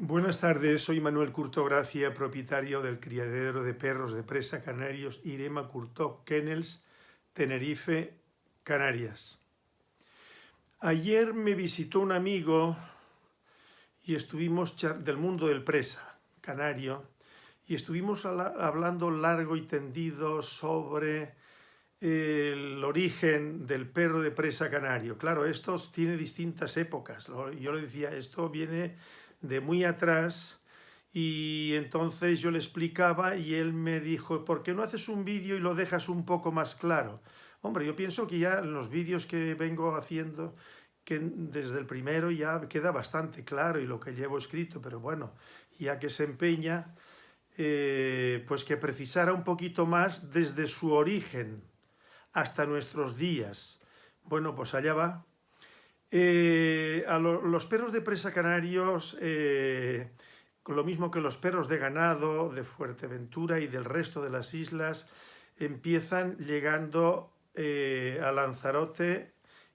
Buenas tardes, soy Manuel Curto Gracia, propietario del criadero de perros de presa canarios Irema Curto Kennels, Tenerife, Canarias. Ayer me visitó un amigo y estuvimos del mundo del presa canario y estuvimos hablando largo y tendido sobre el origen del perro de presa canario. Claro, esto tiene distintas épocas. Yo le decía, esto viene de muy atrás y entonces yo le explicaba y él me dijo, ¿por qué no haces un vídeo y lo dejas un poco más claro? Hombre, yo pienso que ya en los vídeos que vengo haciendo, que desde el primero ya queda bastante claro y lo que llevo escrito, pero bueno, ya que se empeña, eh, pues que precisara un poquito más desde su origen hasta nuestros días. Bueno, pues allá va. Eh, a los perros de presa canarios, eh, lo mismo que los perros de ganado de Fuerteventura y del resto de las islas, empiezan llegando eh, a Lanzarote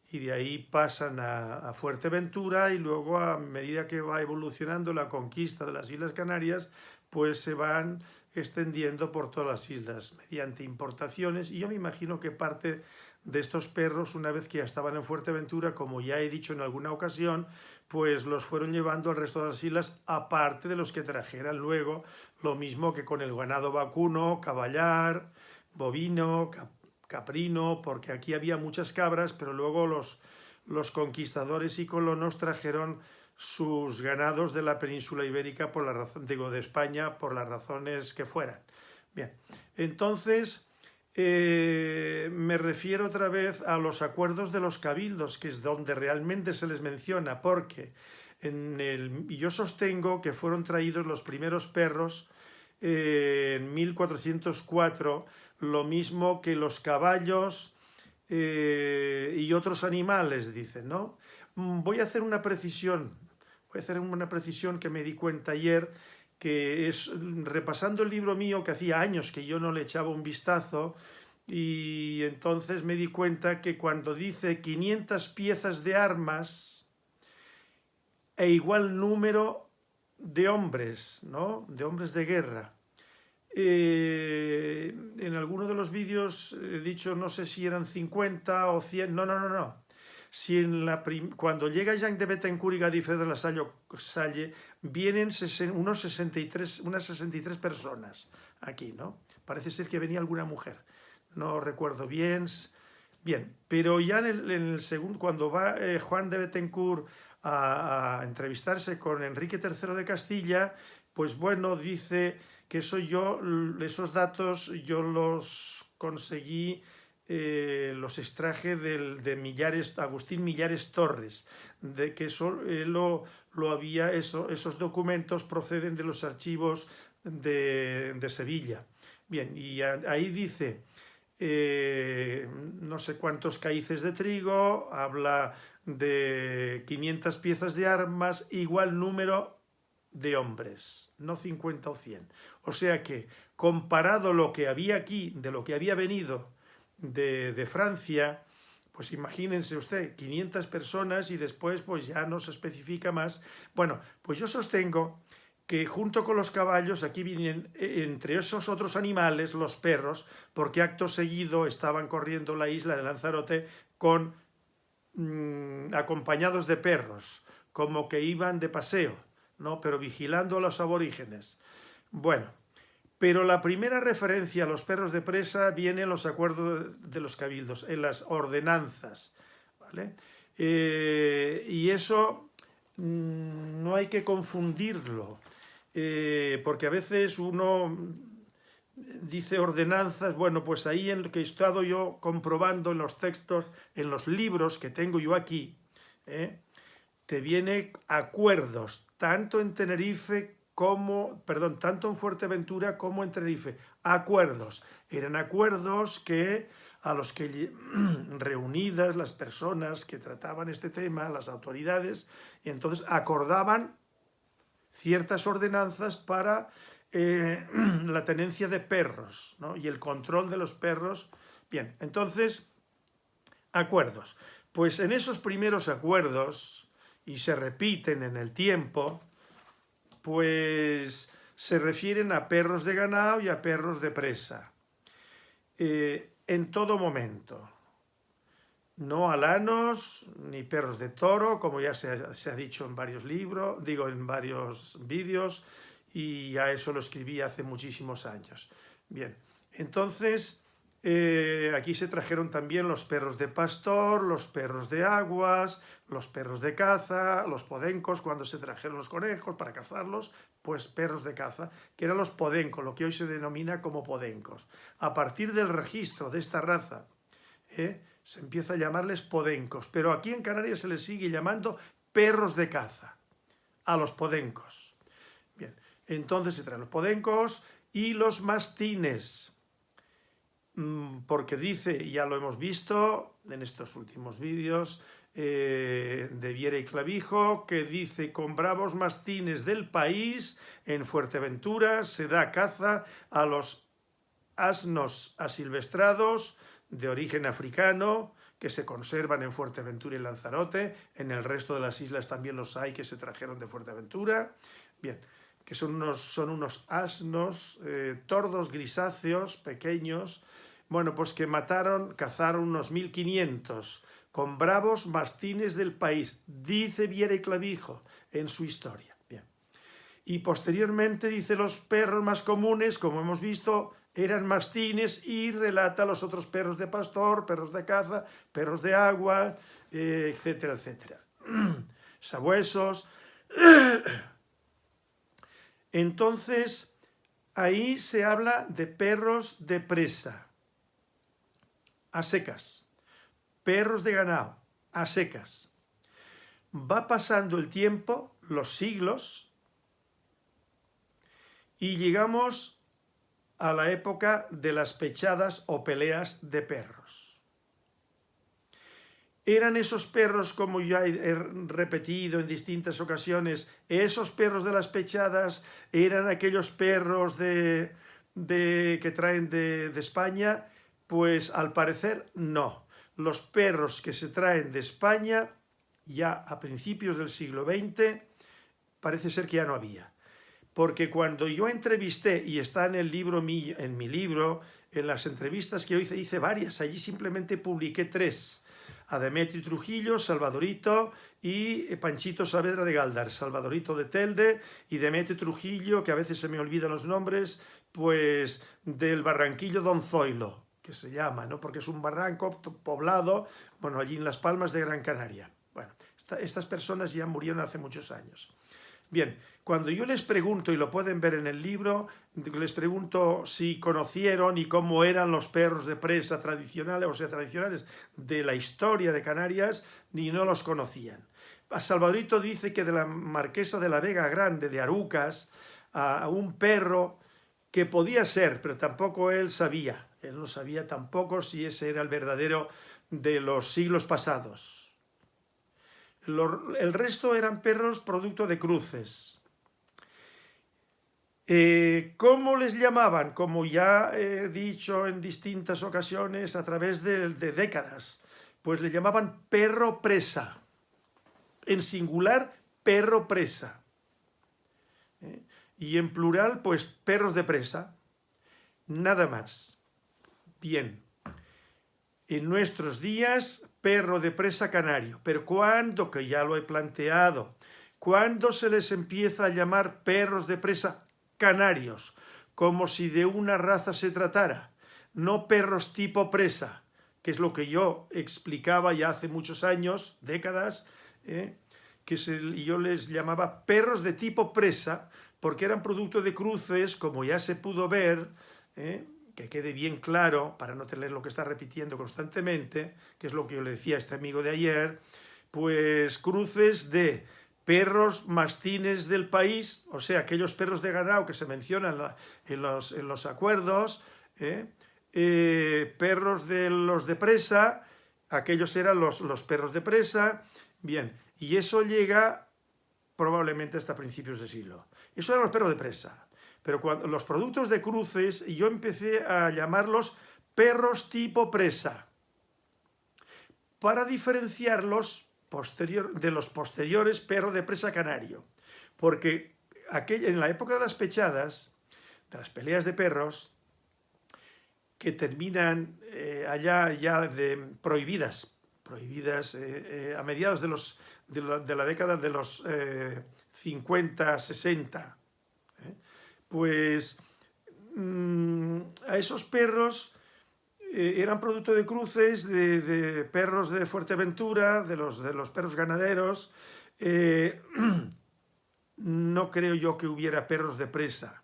y de ahí pasan a, a, Fuerteventura y luego a medida que va evolucionando la conquista de las Islas Canarias, pues se van extendiendo por todas las islas mediante importaciones. Y yo me imagino que parte de estos perros, una vez que ya estaban en Fuerteventura, como ya he dicho en alguna ocasión, pues los fueron llevando al resto de las islas, aparte de los que trajeran luego, lo mismo que con el ganado vacuno, caballar, bovino, caprino, porque aquí había muchas cabras, pero luego los, los conquistadores y colonos trajeron sus ganados de la península ibérica, por la razón, digo, de España, por las razones que fueran. Bien, entonces eh, me refiero otra vez a los acuerdos de los cabildos, que es donde realmente se les menciona, porque en el, y yo sostengo que fueron traídos los primeros perros eh, en 1404, lo mismo que los caballos eh, y otros animales, dicen, ¿no? Mm, voy a hacer una precisión, voy a hacer una precisión que me di cuenta ayer, que es repasando el libro mío que hacía años que yo no le echaba un vistazo y entonces me di cuenta que cuando dice 500 piezas de armas e igual número de hombres, ¿no? de hombres de guerra. Eh, en alguno de los vídeos he dicho, no sé si eran 50 o 100, no, no, no, no. Si en la cuando llega Jean de Betancourt y Gadife de la Salle, vienen unos 63, unas 63 personas aquí, ¿no? Parece ser que venía alguna mujer, no recuerdo bien. Bien, pero ya en el, segundo, cuando va eh, Juan de Betancourt a, a, entrevistarse con Enrique III de Castilla, pues bueno, dice que eso yo, esos datos yo los conseguí eh, los extraje de Millares, Agustín Millares Torres, de que eso lo, lo, había, eso, esos documentos proceden de los archivos de, de Sevilla. Bien, y ahí dice, eh, no sé cuántos caíces de trigo, habla de 500 piezas de armas, igual número de hombres, no 50 o 100. O sea que, comparado lo que había aquí, de lo que había venido de, Francia, pues imagínense usted, 500 personas y después pues ya no se especifica más. Bueno, pues yo sostengo que junto con los caballos aquí vienen e, entre esos otros animales los perros, porque acto seguido estaban corriendo la isla de Lanzarote con mm, acompañados de perros, como que iban de paseo, ¿no? pero vigilando a los aborígenes. Bueno, pero la primera referencia a los perros de presa viene en los acuerdos de los cabildos, en las ordenanzas. ¿vale? Eh, y eso mm, no hay que confundirlo, eh, porque a veces uno dice ordenanzas, bueno, pues ahí en lo que he estado yo comprobando en los textos, en los libros que tengo yo aquí, ¿eh? te viene acuerdos, tanto en Tenerife como, perdón, tanto en Fuerteventura como en Tenerife. Acuerdos. Eran acuerdos que a los que reunidas las personas que trataban este tema, las autoridades, y entonces acordaban ciertas ordenanzas para eh, la tenencia de perros ¿no? y el control de los perros. Bien, entonces, acuerdos. Pues en esos primeros acuerdos, y se repiten en el tiempo, pues se refieren a perros de ganado y a perros de presa. Eh, en todo momento. No alanos ni perros de toro, como ya se ha, dicho en varios libros, digo en varios vídeos, y ya eso lo escribí hace muchísimos años. Bien, entonces eh, aquí se trajeron también los perros de pastor, los perros de aguas, los perros de caza, los podencos, cuando se trajeron los conejos para cazarlos, pues perros de caza, que eran los podencos, lo que hoy se denomina como podencos. A partir del registro de esta raza, eh, se empieza a llamarles podencos, pero aquí en Canarias se les sigue llamando perros de caza, a los podencos. Bien, entonces se traen los podencos y los mastines, porque dice, ya lo hemos visto en estos últimos vídeos, eh, de Viera y Clavijo, que dice, con bravos mastines del país, en Fuerteventura se da caza a los asnos asilvestrados de origen africano, que se conservan en Fuerteventura y Lanzarote, en el resto de las islas también los hay que se trajeron de Fuerteventura. Bien, que son unos, son unos asnos, eh, tordos grisáceos, pequeños, bueno, pues que mataron, cazaron unos 1500 con bravos mastines del país, dice Viera y Clavijo en su historia. Bien. Y posteriormente dice los perros más comunes, como hemos visto, eran mastines y relata los otros perros de pastor, perros de caza, perros de agua, eh, etcétera, etcétera. Sabuesos. Entonces, ahí se habla de perros de presa, a secas, perros de ganado, a secas. Va pasando el tiempo, los siglos, y llegamos a la época de las pechadas o peleas de perros. ¿Eran esos perros, como ya he repetido en distintas ocasiones, esos perros de las pechadas, eran aquellos perros de, que traen de, de España? Pues al parecer no. Los perros que se traen de España, ya a principios del siglo XX, parece ser que ya no había. Porque cuando yo entrevisté, y está en el libro, en mi libro, en las entrevistas que yo hice, hice varias, allí simplemente publiqué tres a Demetri Trujillo, Salvadorito y Panchito Saavedra de Galdar, Salvadorito de Telde y Demetri Trujillo, que a veces se me olvidan los nombres, pues del Barranquillo Don Zoilo, que se llama, ¿no? porque es un barranco poblado, bueno, allí en Las Palmas de Gran Canaria. Bueno, estas personas ya murieron hace muchos años. Bien, cuando yo les pregunto, y lo pueden ver en el libro, les pregunto si conocieron y cómo eran los perros de presa tradicionales, o sea, tradicionales de la historia de Canarias, ni no los conocían. Salvadorito dice que de la marquesa de la Vega Grande, de Arucas, a un perro que podía ser, pero tampoco él sabía. Él no sabía tampoco si ese era el verdadero de los siglos pasados el resto eran perros producto de cruces. Eh, ¿Cómo les llamaban? Como ya he dicho en distintas ocasiones a través de, décadas, pues le llamaban perro presa. En singular, perro presa. ¿Eh? Y en plural, pues perros de presa. Nada más. Bien. En nuestros días, perro de presa canario. Pero ¿cuándo? Que ya lo he planteado. ¿Cuándo se les empieza a llamar perros de presa canarios? Como si de una raza se tratara. No perros tipo presa, que es lo que yo explicaba ya hace muchos años, décadas, ¿eh? que yo les llamaba perros de tipo presa, porque eran producto de cruces, como ya se pudo ver, ¿eh? Que quede bien claro, para no tener lo que está repitiendo constantemente, que es lo que yo le decía a este amigo de ayer, pues cruces de perros mastines del país, o sea, aquellos perros de ganado que se mencionan en los, acuerdos, ¿eh? Eh, perros de los de presa, aquellos eran los, los perros de presa, bien, y eso llega probablemente hasta principios de siglo. Eso eran los perros de presa. Pero cuando los productos de cruces, yo empecé a llamarlos perros tipo presa, para diferenciarlos posterior, de los posteriores perros de presa canario. Porque en la época de las pechadas, de las peleas de perros, que terminan eh, allá ya de prohibidas, prohibidas eh, a mediados de, los, de, la, década de los 50, 60, pues mm, a esos perros eran producto de cruces de, perros de Fuerteventura, de los, de los perros ganaderos, no creo yo que hubiera perros de presa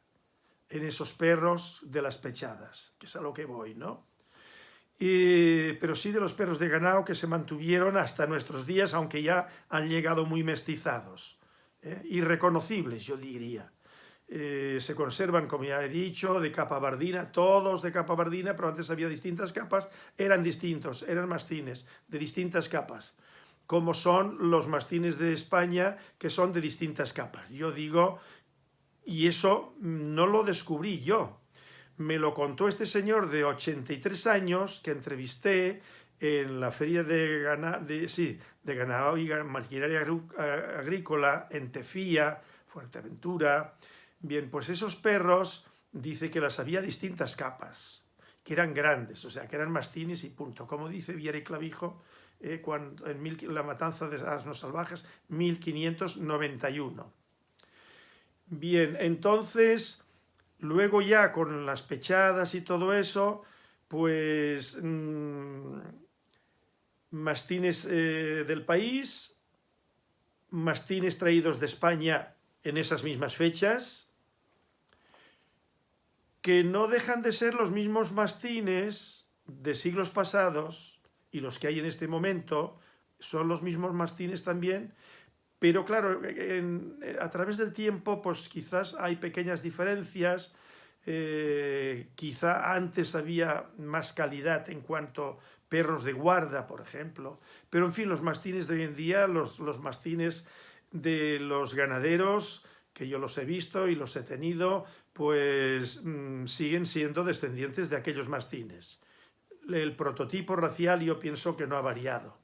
en esos perros de las pechadas, que es a lo que voy, ¿no? pero sí de los perros de ganado que se mantuvieron hasta nuestros días, aunque ya han llegado muy mestizados, ¿eh? irreconocibles, yo diría. Eh, se conservan, como ya he dicho, de capa bardina, todos de capa bardina, pero antes había distintas capas, eran distintos, eran mastines de distintas capas como son los mastines de España, que son de distintas capas. Yo digo, y eso no lo descubrí yo, me lo contó este señor de 83 años que entrevisté en la feria de, ganado, de, sí, de ganado y maquinaria agrícola en Tefía, Fuerteventura. Bien, pues esos perros dice que las había distintas capas, que eran grandes, o sea, que eran mastines y punto. Como dice Viera Clavijo, eh, cuando, en mil, la matanza de asnos salvajes, 1591. Bien, entonces, luego ya con las pechadas y todo eso, pues mmm, mastines eh, del país, mastines traídos de España en esas mismas fechas, que no dejan de ser los mismos mastines de siglos pasados, y los que hay en este momento son los mismos mastines también, pero claro, a través del tiempo pues quizás hay pequeñas diferencias, eh, quizá antes había más calidad en cuanto perros de guarda, por ejemplo, pero en fin, los mastines de hoy en día, los, los mastines de los ganaderos, que yo los he visto y los he tenido, pues mm, siguen siendo descendientes de aquellos mastines el prototipo racial yo pienso que no ha variado.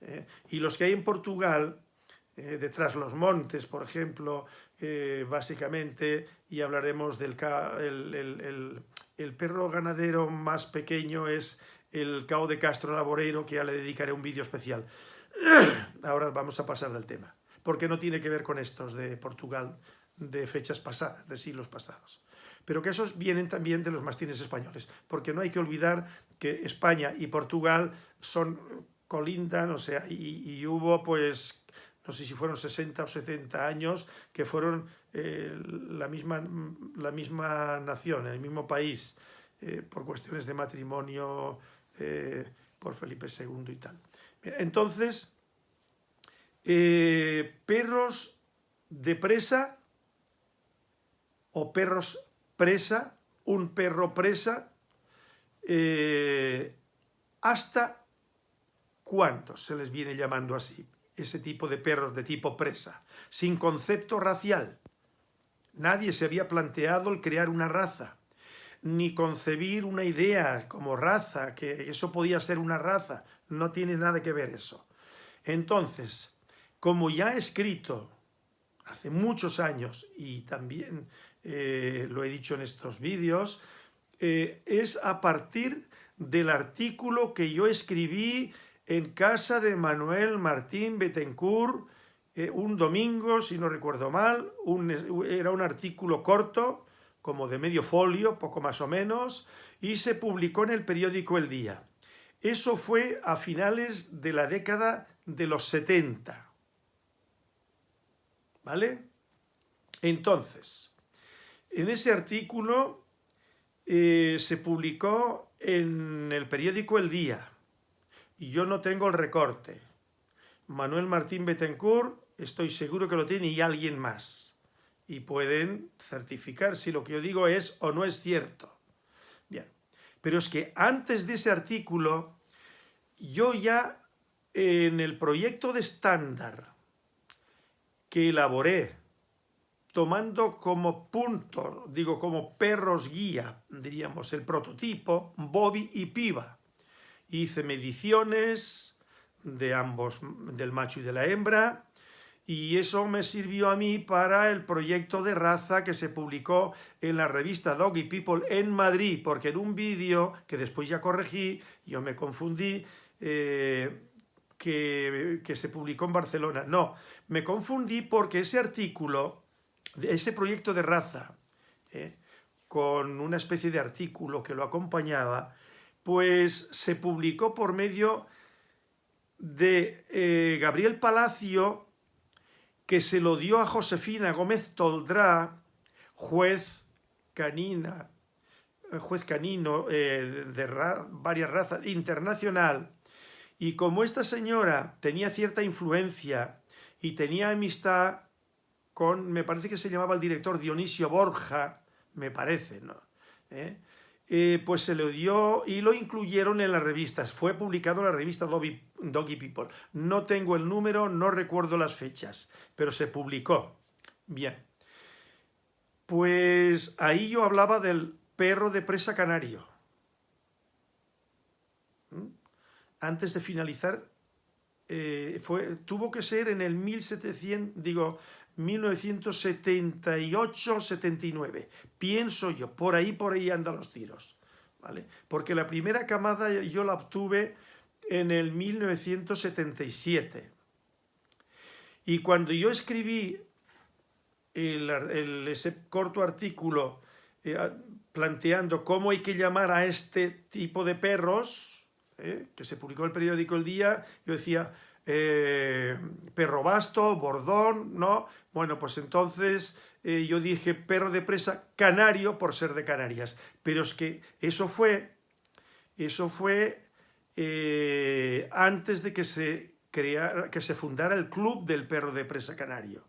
¿eh? y los que hay en Portugal, eh, detrás los montes, por ejemplo, eh, básicamente, y hablaremos del el, el, perro ganadero más pequeño es el cao de Castro Laboreiro, que ya le dedicaré un vídeo especial. Ahora vamos a pasar del tema, porque no tiene que ver con estos de Portugal de fechas pasadas, de siglos pasados pero que esos vienen también de los mastines españoles, porque no hay que olvidar que España y Portugal son colindan, o sea, y, hubo pues, no sé si fueron 60 o 70 años, que fueron eh, la, misma, la misma nación, el mismo país, eh, por cuestiones de matrimonio, eh, por Felipe II y tal. Entonces, perros de presa o perros presa, un perro presa, eh, ¿hasta cuántos se les viene llamando así? Ese tipo de perros de tipo presa, sin concepto racial. Nadie se había planteado el crear una raza, ni concebir una idea como raza, que eso podía ser una raza, no tiene nada que ver eso. Entonces, como ya he escrito hace muchos años y también eh, lo he dicho en estos vídeos, eh, es a partir del artículo que yo escribí en casa de Manuel Martín Betancourt eh, un domingo, si no recuerdo mal, era un artículo corto, como de medio folio, poco más o menos, y se publicó en el periódico El Día. Eso fue a finales de la década de los 70. ¿Vale? Entonces, en ese artículo eh, se publicó en el periódico El Día y yo no tengo el recorte. Manuel Martín Betancourt estoy seguro que lo tiene y alguien más. Y pueden certificar si lo que yo digo es o no es cierto. Bien, pero es que antes de ese artículo, yo ya en el proyecto de estándar que elaboré tomando como punto, digo como perros guía, diríamos, el prototipo, Bobby y Piva. Hice mediciones de ambos, del macho y de la hembra, y eso me sirvió a mí para el proyecto de raza que se publicó en la revista Doggy People en Madrid, porque en un vídeo que después ya corregí, yo me confundí, eh, que, se publicó en Barcelona. No, me confundí porque ese artículo, ese proyecto de raza, eh, con una especie de artículo que lo acompañaba, pues se publicó por medio de eh, Gabriel Palacio, que se lo dio a Josefina Gómez Toldrá, juez canina, eh, juez canino de varias razas, internacional, y como esta señora tenía cierta influencia y tenía amistad con, me parece que se llamaba el director Dionisio Borja, me parece, ¿no? ¿Eh? Eh, pues se le dio y lo incluyeron en las revistas. Fue publicado en la revista Doggy, People. No tengo el número, no recuerdo las fechas, pero se publicó. Bien. Pues ahí yo hablaba del perro de presa canario. ¿Mm? Antes de finalizar, eh, fue, tuvo que ser en el 1700, digo, 1978-79. Pienso yo, por ahí, por ahí andan los tiros. ¿vale? Porque la primera camada yo la obtuve en el 1977. Y cuando yo escribí ese corto artículo eh, planteando cómo hay que llamar a este tipo de perros, eh, que se publicó el periódico El Día, yo decía, eh, perro basto, bordón, ¿no? Bueno, pues entonces eh, yo dije perro de presa canario por ser de Canarias, pero es que eso fue, eso fue eh, antes de que se, creara, que se fundara el club del perro de presa canario.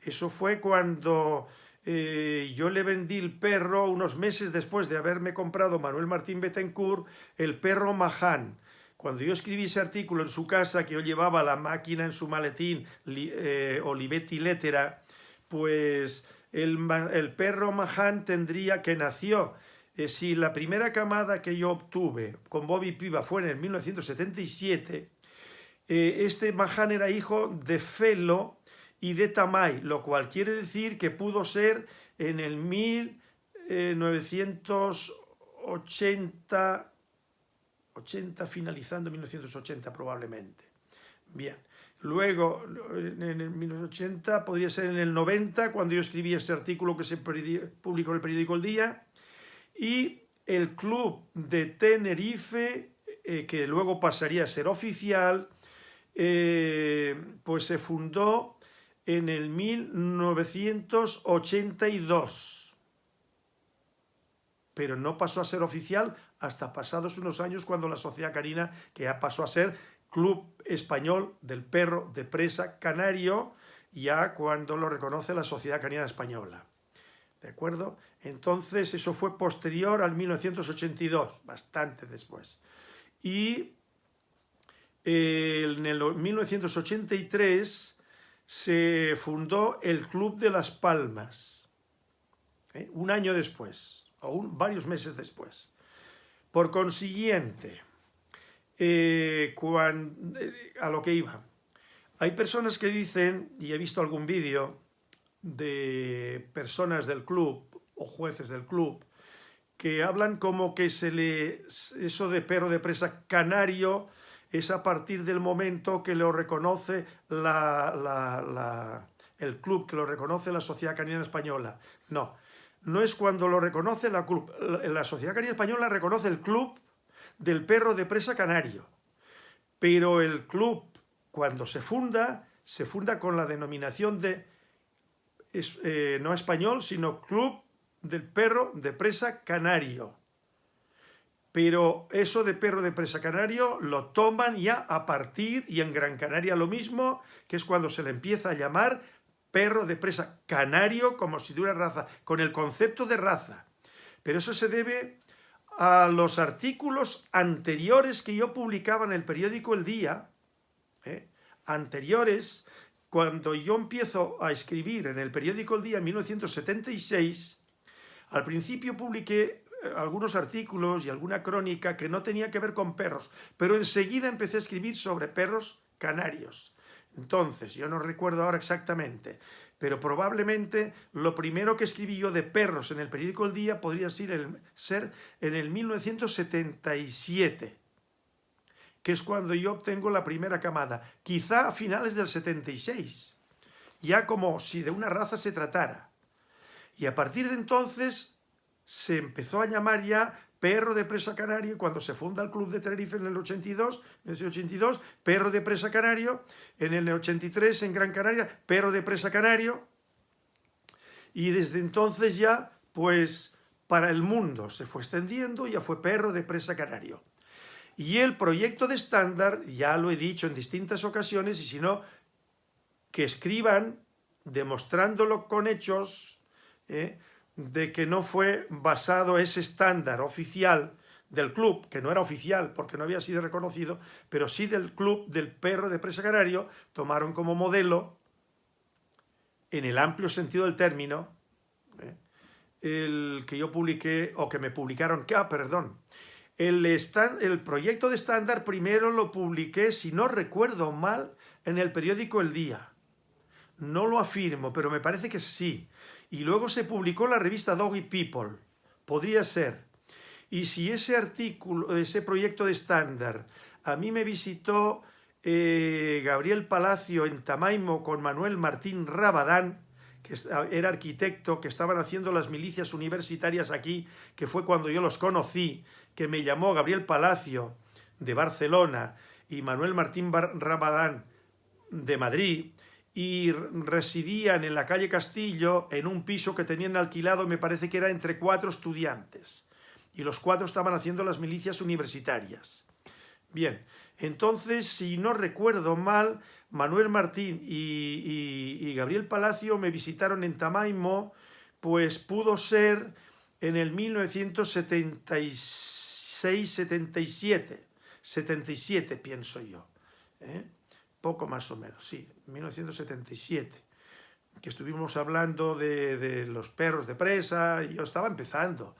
Eso fue cuando yo le vendí el perro unos meses después de haberme comprado Manuel Martín Betancourt, el perro Maján, cuando yo escribí ese artículo en su casa, que yo llevaba la máquina en su maletín, eh, Olivetti Lettera, pues el, perro Mahan tendría que nació, eh, si la primera camada que yo obtuve con Bobby Piva fue en el 1977, eh, este Mahan era hijo de Felo y de Tamay, lo cual quiere decir que pudo ser en el 1980 80, finalizando 1980 probablemente. Bien, luego en el 1980, podría ser en el 90, cuando yo escribí ese artículo que se publicó en el periódico El Día, y el club de Tenerife, eh, que luego pasaría a ser oficial, eh, pues se fundó en el 1982 pero no pasó a ser oficial hasta pasados unos años cuando la Sociedad Canina, que ya pasó a ser Club Español del Perro de Presa Canario, ya cuando lo reconoce la Sociedad Canina Española. ¿De acuerdo? Entonces eso fue posterior al 1982, bastante después. Y en el 1983 se fundó el Club de las Palmas, ¿eh? un año después, aún varios meses después. Por consiguiente, eh, eh, a lo que iba, hay personas que dicen, y he visto algún vídeo de personas del club o jueces del club, que hablan como que se le, eso de perro de presa canario es a partir del momento que lo reconoce el club, que lo reconoce la Sociedad Canina Española. No, no es cuando lo reconoce la. La Sociedad Canina Española reconoce el club del perro de presa canario. Pero el club, cuando se funda, se funda con la denominación de, eh, no español, sino Club del Perro de Presa Canario. Pero eso de perro de presa canario lo toman ya a partir, y en Gran Canaria lo mismo, que es cuando se le empieza a llamar perro de presa, canario como si tuviera raza, con el concepto de raza. Pero eso se debe a los artículos anteriores que yo publicaba en el periódico El Día, ¿eh? anteriores, cuando yo empiezo a escribir en el periódico El Día en 1976, al principio publiqué eh, algunos artículos y alguna crónica que no tenía que ver con perros, pero enseguida empecé a escribir sobre perros canarios. Entonces, yo no recuerdo ahora exactamente, pero probablemente lo primero que escribí yo de perros en el periódico El Día podría ser, en el 1977, que es cuando yo obtengo la primera camada, quizá a finales del 76, ya como si de una raza se tratara. Y a partir de entonces se empezó a llamar ya perro de presa canario, cuando se funda el Club de Tenerife en el 82, en el 82, perro de presa canario, en el 83 en Gran Canaria, perro de presa canario, y desde entonces ya, pues, para el mundo se fue extendiendo, ya fue perro de presa canario. Y el proyecto de estándar, ya lo he dicho en distintas ocasiones, y si no, que escriban demostrándolo con hechos, ¿eh? De que no fue basado ese estándar oficial del club, que no era oficial porque no había sido reconocido, pero sí del club del perro de presa canario, tomaron como modelo, en el amplio sentido del término, ¿eh? el que yo publiqué, o que me publicaron, ah, perdón, el, el proyecto de estándar primero lo publiqué, si no recuerdo mal, en el periódico El Día. No lo afirmo, pero me parece que sí y luego se publicó la revista Doggy People. Podría ser. Y si ese artículo, ese proyecto de estándar, a mí me visitó eh, Gabriel Palacio en Tamaimo con Manuel Martín Rabadán, que era arquitecto, que estaban haciendo las milicias universitarias aquí, que fue cuando yo los conocí, que me llamó Gabriel Palacio de Barcelona y Manuel Martín Rabadán de Madrid, y residían en la calle Castillo en un piso que tenían alquilado, me parece que era entre cuatro estudiantes. Y los cuatro estaban haciendo las milicias universitarias. Bien, entonces, si no recuerdo mal, Manuel Martín y, Gabriel Palacio me visitaron en Tamaimo, pues pudo ser en el 1976-77, 77 pienso yo. ¿eh? Poco más o menos, sí, 1977, que estuvimos hablando de, los perros de presa, y yo estaba empezando.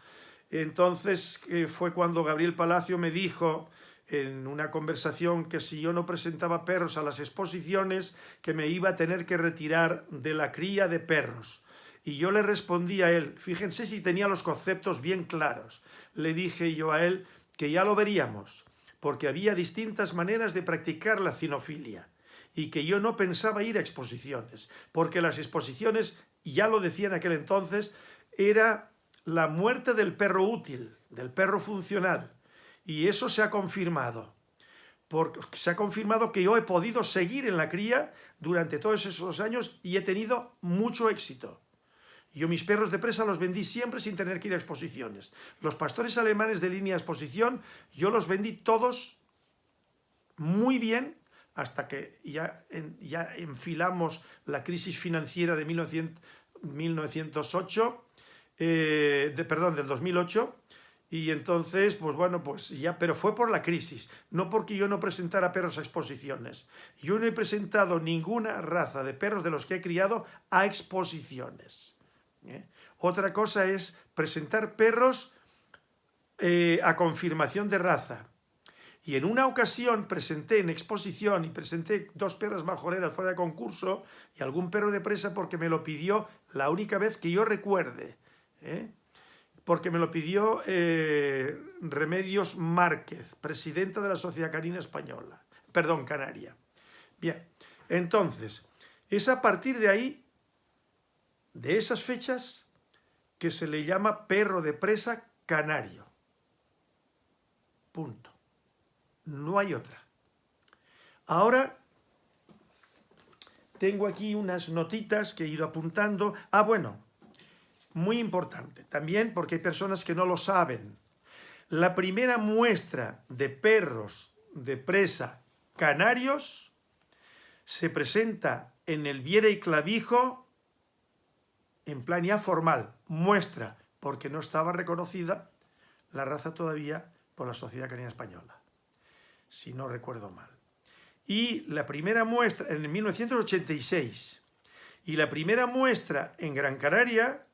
Entonces eh, fue cuando Gabriel Palacio me dijo en una conversación que si yo no presentaba perros a las exposiciones, que me iba a tener que retirar de la cría de perros. Y yo le respondí a él, fíjense si tenía los conceptos bien claros, le dije yo a él que ya lo veríamos, porque había distintas maneras de practicar la cinofilia y que yo no pensaba ir a exposiciones, porque las exposiciones, ya lo decía en aquel entonces, era la muerte del perro útil, del perro funcional, y eso se ha confirmado. Porque se ha confirmado que yo he podido seguir en la cría durante todos esos años y he tenido mucho éxito. Yo mis perros de presa los vendí siempre sin tener que ir a exposiciones. Los pastores alemanes de línea de exposición, yo los vendí todos muy bien hasta que ya, ya enfilamos la crisis financiera de 1908, eh, de, perdón, del 2008, y entonces, pues bueno, pues ya, pero fue por la crisis, no porque yo no presentara perros a exposiciones. Yo no he presentado ninguna raza de perros de los que he criado a exposiciones. ¿eh? Otra cosa es presentar perros eh, a confirmación de raza. Y en una ocasión presenté en exposición y presenté dos perras majoreras fuera de concurso y algún perro de presa porque me lo pidió la única vez que yo recuerde. ¿eh? Porque me lo pidió eh, Remedios Márquez, presidenta de la Sociedad Canina Española, perdón, Canaria. Bien, entonces, es a partir de ahí, de esas fechas, que se le llama perro de presa canario. Punto. No hay otra. Ahora tengo aquí unas notitas que he ido apuntando. Ah, bueno, muy importante también porque hay personas que no lo saben. La primera muestra de perros de presa canarios se presenta en el Viera y Clavijo en plan ya formal, muestra, porque no estaba reconocida la raza todavía por la Sociedad Canina Española si no recuerdo mal. Y la primera muestra en 1986 y la primera muestra en Gran Canaria,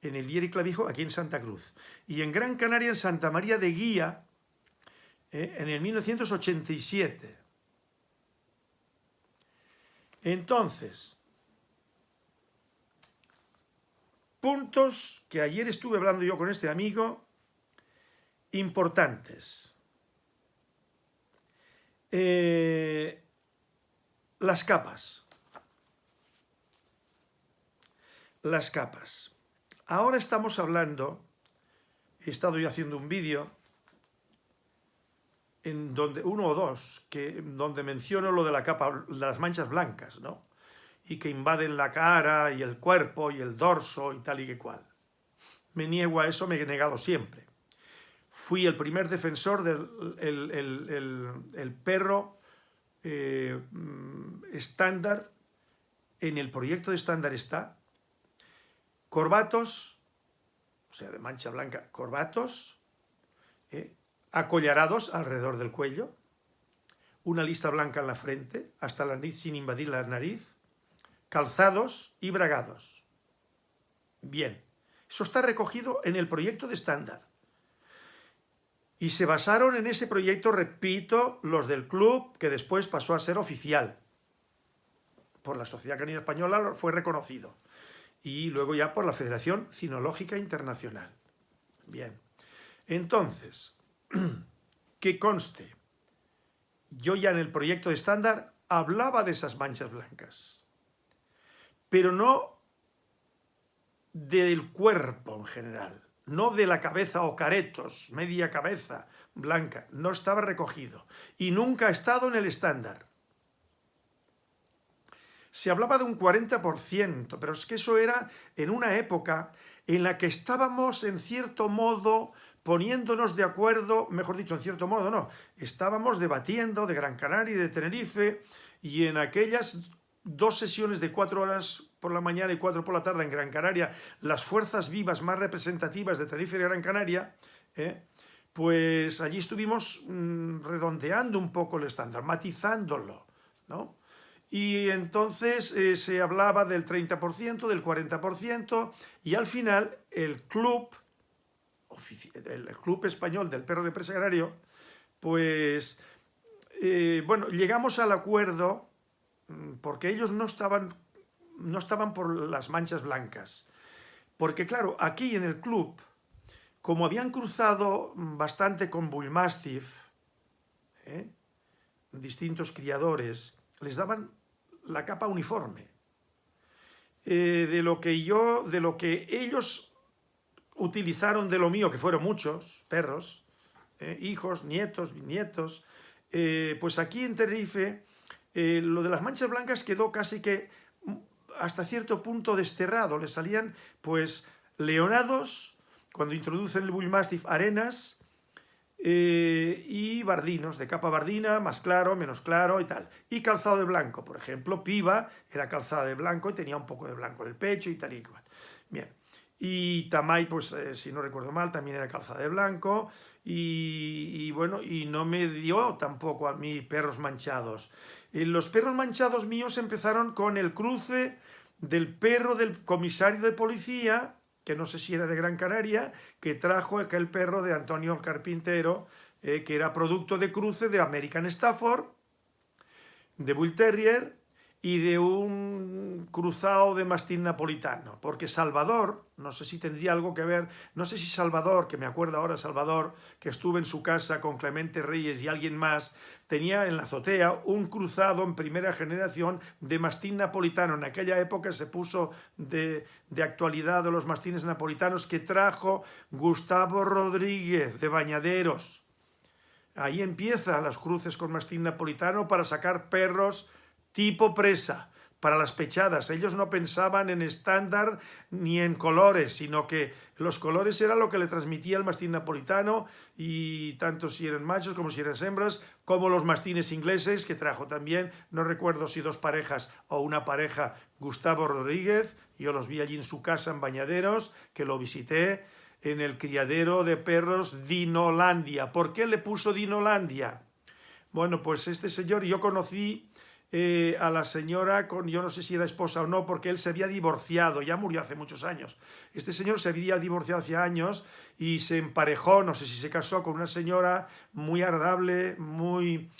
en el Vieri Clavijo, aquí en Santa Cruz, y en Gran Canaria, en Santa María de Guía, eh, en el 1987. Entonces, puntos que ayer estuve hablando yo con este amigo, importantes. Eh, las capas. Las capas. Ahora estamos hablando, he estado yo haciendo un vídeo, en donde, uno o dos, que, donde menciono lo de la capa, de las manchas blancas, ¿no? Y que invaden la cara y el cuerpo y el dorso y tal y que cual. Me niego a eso, me he negado siempre. Fui el primer defensor del el, perro eh, estándar, en el proyecto de estándar está, corbatos, o sea, de mancha blanca, corbatos, eh, acollarados alrededor del cuello, una lista blanca en la frente, hasta la nariz sin invadir la nariz, calzados y bragados. Bien, eso está recogido en el proyecto de estándar. Y se basaron en ese proyecto, repito, los del club, que después pasó a ser oficial. Por la Sociedad Canina Española fue reconocido. Y luego ya por la Federación Cinológica Internacional. Bien. Entonces, que conste, yo ya en el proyecto de estándar hablaba de esas manchas blancas, pero no del cuerpo en general, no de la cabeza o caretos, media cabeza blanca, no estaba recogido y nunca ha estado en el estándar. Se hablaba de un 40%, pero es que eso era en una época en la que estábamos en cierto modo poniéndonos de acuerdo, mejor dicho, en cierto modo, no, estábamos debatiendo de Gran Canaria y de Tenerife y en aquellas dos sesiones de cuatro horas por la mañana y cuatro por la tarde en Gran Canaria, las fuerzas vivas más representativas de Tenerife y Gran Canaria, ¿eh? pues allí estuvimos mm, redondeando un poco el estándar, matizándolo, ¿no? Y entonces eh, se hablaba del 30%, del 40%, y al final el club el Club Español del Perro de Presa Agrario, pues, eh, bueno, llegamos al acuerdo porque ellos no estaban, no estaban por las manchas blancas. Porque claro, aquí en el club, como habían cruzado bastante con Bullmastiff, ¿eh? distintos criadores, les daban la capa uniforme. Eh, de lo que yo, de lo que ellos utilizaron de lo mío, que fueron muchos perros, eh, hijos, nietos, bisnietos, pues aquí en Tenerife eh, lo de las manchas blancas quedó casi que mm, hasta cierto punto desterrado, le salían pues leonados, cuando introducen el Bullmastiff, arenas, y bardinos, de capa bardina, más claro, menos claro y tal. Y calzado de blanco, por ejemplo, Piva era calzada de blanco y tenía un poco de blanco en el pecho y tal y cual. Bien, y Tamay, pues eh, si no recuerdo mal, también era calzada de blanco, y, bueno, y no me dio tampoco a mí perros manchados. Eh, los perros manchados míos empezaron con el cruce del perro del comisario de policía, que no sé si era de Gran Canaria, que trajo aquel perro de Antonio Carpintero, eh, que era producto de cruce de American Stafford, de Bull Terrier, y de un cruzado de mastín napolitano, porque Salvador, no sé si tendría algo que ver, no sé si Salvador, que me acuerdo ahora Salvador, que estuve en su casa con Clemente Reyes y alguien más, tenía en la azotea un cruzado en primera generación de mastín napolitano. En aquella época se puso de, de actualidad de los mastines napolitanos que trajo Gustavo Rodríguez de Bañaderos. Ahí empiezan las cruces con mastín napolitano para sacar perros tipo presa, para las pechadas. Ellos no pensaban en estándar ni en colores, sino que los colores era lo que le transmitía el mastín napolitano y tanto si eran machos como si eran hembras, como los mastines ingleses que trajo también, no recuerdo si dos parejas o una pareja, Gustavo Rodríguez, yo los vi allí en su casa en Bañaderos, que lo visité, en el criadero de perros Dinolandia. ¿Por qué le puso Dinolandia? Bueno, pues este señor yo conocí eh, a la señora con, yo no sé si era esposa o no, porque él se había divorciado, ya murió hace muchos años. Este señor se había divorciado hace años y se emparejó, no sé si se casó con una señora muy agradable, muy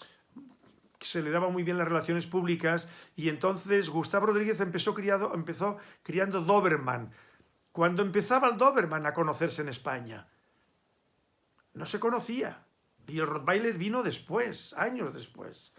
se le daba muy bien las relaciones públicas y entonces Gustavo Rodríguez empezó, criado, empezó criando Doberman. Cuando empezaba el Doberman a conocerse en España, no se conocía. Y el Rottweiler vino después, años después.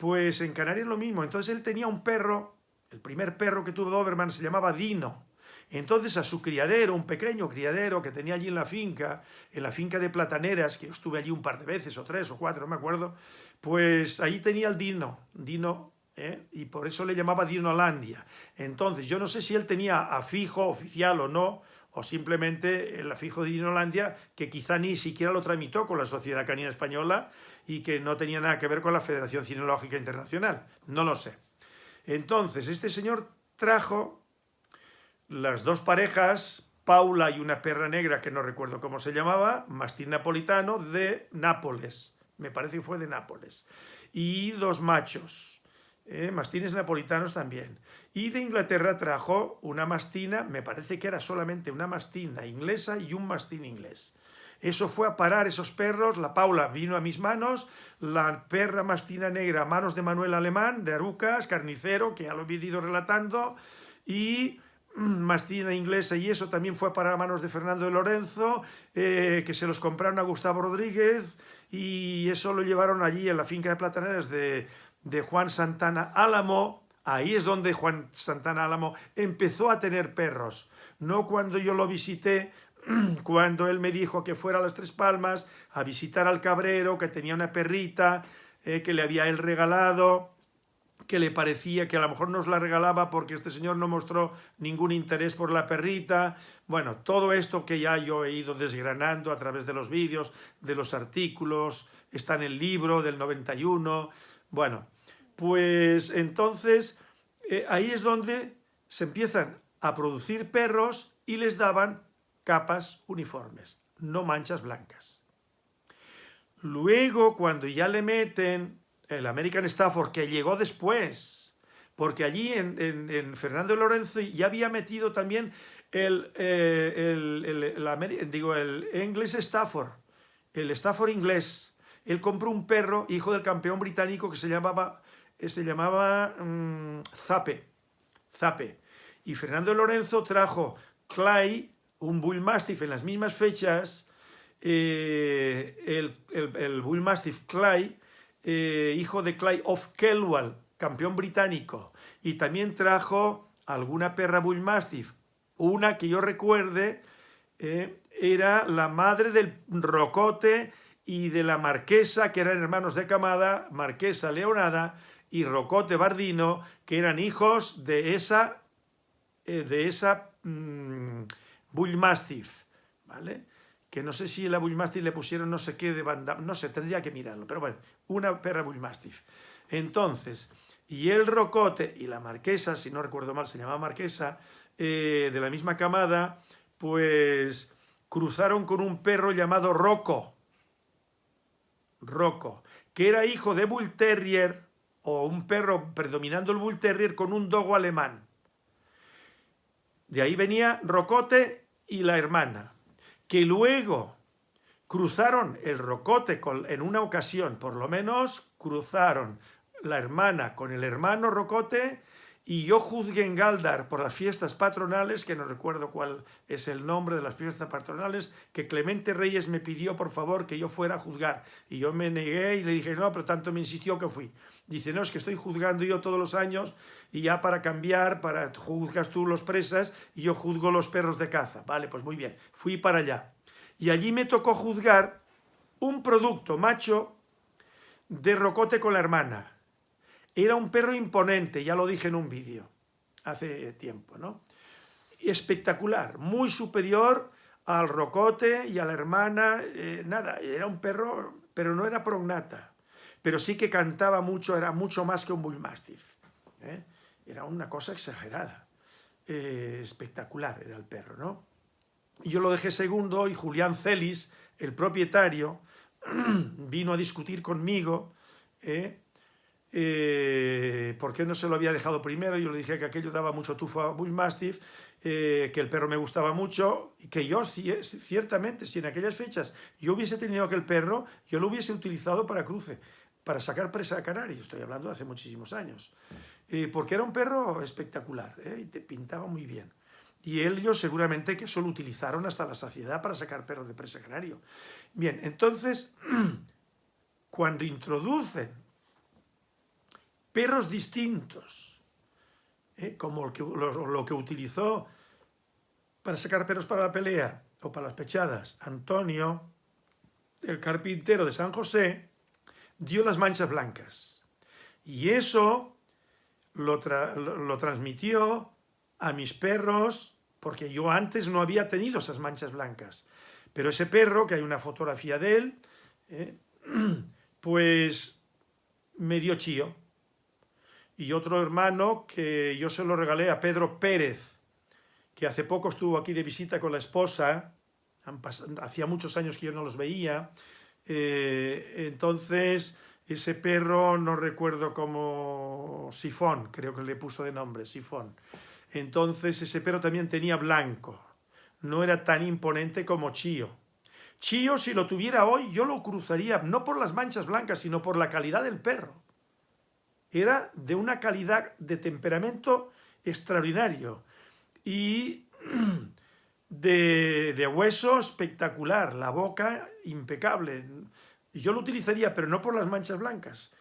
Pues en Canarias lo mismo. Entonces él tenía un perro, el primer perro que tuvo Doberman se llamaba Dino. Entonces a su criadero, un pequeño criadero que tenía allí en la finca, en la finca de Plataneras, que yo estuve allí un par de veces, o tres o cuatro, no me acuerdo, pues ahí tenía el Dino, Dino, ¿eh? y por eso le llamaba Dinolandia. Entonces yo no sé si él tenía afijo oficial o no, o simplemente el afijo de Dinolandia, que quizá ni siquiera lo tramitó con la Sociedad Canina Española y que no tenía nada que ver con la Federación Cinológica Internacional, no lo sé. Entonces este señor trajo las dos parejas, Paula y una perra negra que no recuerdo cómo se llamaba, mastín napolitano de Nápoles, me parece que fue de Nápoles, y dos machos, eh, mastines napolitanos también. Y de Inglaterra trajo una mastina, me parece que era solamente una mastina inglesa y un mastín inglés. Eso fue a parar esos perros, la Paula vino a mis manos, la perra mastina negra a manos de Manuel Alemán, de Arucas, carnicero, que ya lo he venido relatando, y mastina inglesa y eso también fue para manos de Fernando de Lorenzo, eh, que se los compraron a Gustavo Rodríguez y eso lo llevaron allí en la finca de plataneras de, de Juan Santana Álamo, ahí es donde Juan Santana Álamo empezó a tener perros, no cuando yo lo visité, cuando él me dijo que fuera a las Tres Palmas a visitar al cabrero, que tenía una perrita, eh, que le había él regalado, que le parecía que a lo mejor nos la regalaba porque este señor no mostró ningún interés por la perrita. Bueno, todo esto que ya yo he ido desgranando a través de los vídeos, de los artículos, está en el libro del 91. Bueno, pues entonces eh, ahí es donde se empiezan a producir perros y les daban capas uniformes, no manchas blancas. Luego, cuando ya le meten el American Stafford, que llegó después, porque allí en, Fernando Lorenzo ya había metido también el, eh, digo, el inglés Stafford, el Stafford inglés. Él compró un perro, hijo del campeón británico, que se llamaba, se llamaba mm, Zape, Zape. Y Fernando Lorenzo trajo Clay, un Bull Mastiff en las mismas fechas, eh, el, el, Bull Mastiff Clay, eh, hijo de Clyde of Kelwall, campeón británico, y también trajo alguna perra Bull Mastiff. Una que yo recuerde eh, era la madre del Rocote y de la Marquesa, que eran hermanos de camada, Marquesa Leonada y Rocote Bardino, que eran hijos de esa, eh, de esa mm, Bull Mastiff, ¿vale? que no sé si la Bullmastiff le pusieron no sé qué de banda, no sé, tendría que mirarlo, pero bueno, una perra Bullmastiff. Entonces, y el Rocote y la Marquesa, si no recuerdo mal, se llamaba Marquesa, eh, de la misma camada, pues cruzaron con un perro llamado Rocco, Rocco, que era hijo de Bull Terrier, o un perro predominando el Bull Terrier con un dogo alemán. De ahí venía Rocote y la hermana que luego cruzaron el Rocote en una ocasión, por lo menos cruzaron la hermana con el hermano Rocote y yo juzgué en Galdar por las fiestas patronales, que no recuerdo cuál es el nombre de las fiestas patronales, que Clemente Reyes me pidió por favor que yo fuera a juzgar. Y yo me negué y le dije, no, pero tanto me insistió que fui. Dice, no, es que estoy juzgando yo todos los años y ya para cambiar, para juzgas tú los presas y yo juzgo los perros de caza. Vale, pues muy bien, fui para allá. Y allí me tocó juzgar un producto macho de rocote con la hermana. Era un perro imponente, ya lo dije en un vídeo hace tiempo, ¿no? Espectacular, muy superior al rocote y a la hermana, eh, nada, era un perro, pero no era prognata pero sí que cantaba mucho, era mucho más que un bullmastiff. ¿eh? Era una cosa exagerada, eh, espectacular era el perro, ¿no? Yo lo dejé segundo y Julián Celis, el propietario, vino a discutir conmigo. Por qué no se lo había dejado primero. Yo le dije que aquello daba mucho tufo a Bullmastiff, que el perro me gustaba mucho y que yo, ciertamente, si en aquellas fechas yo hubiese tenido aquel perro, yo lo hubiese utilizado para cruce para sacar presa a canarios, estoy hablando de hace muchísimos años, eh, porque era un perro espectacular ¿eh? y te pintaba muy bien. Y ellos seguramente que eso lo utilizaron hasta la saciedad para sacar perros de presa canario. Bien, entonces, cuando introducen perros distintos, ¿eh? como lo que, lo que utilizó para sacar perros para la pelea o para las pechadas Antonio, el carpintero de San José, dio las manchas blancas. Y eso lo, lo, transmitió a mis perros, porque yo antes no había tenido esas manchas blancas. Pero ese perro, que hay una fotografía de él, eh, pues me dio chío. Y otro hermano que yo se lo regalé a Pedro Pérez, que hace poco estuvo aquí de visita con la esposa, hacía muchos años que yo no los veía, eh, entonces ese perro no recuerdo como Sifón, creo que le puso de nombre, Sifón. Entonces ese perro también tenía blanco, no era tan imponente como Chío. Chío, si lo tuviera hoy, yo lo cruzaría, no por las manchas blancas, sino por la calidad del perro. Era de una calidad de temperamento extraordinario y de, hueso espectacular, la boca impecable. Yo lo utilizaría, pero no por las manchas blancas.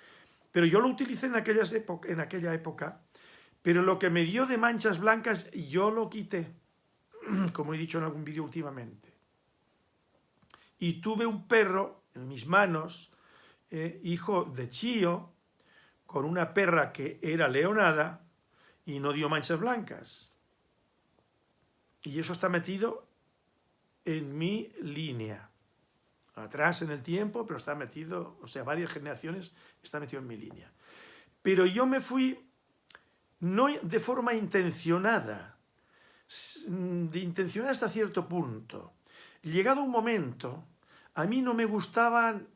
Pero yo lo utilicé en, aquella época, pero lo que me dio de manchas blancas yo lo quité, como he dicho en algún vídeo últimamente. Y tuve un perro en mis manos, eh, hijo de Chío, con una perra que era leonada y no dio manchas blancas. Y eso está metido en mi línea. Atrás en el tiempo, pero está metido, o sea, varias generaciones está metido en mi línea. Pero yo me fui, no de forma intencionada, de intencionada hasta cierto punto. Llegado un momento, a mí no me gustaban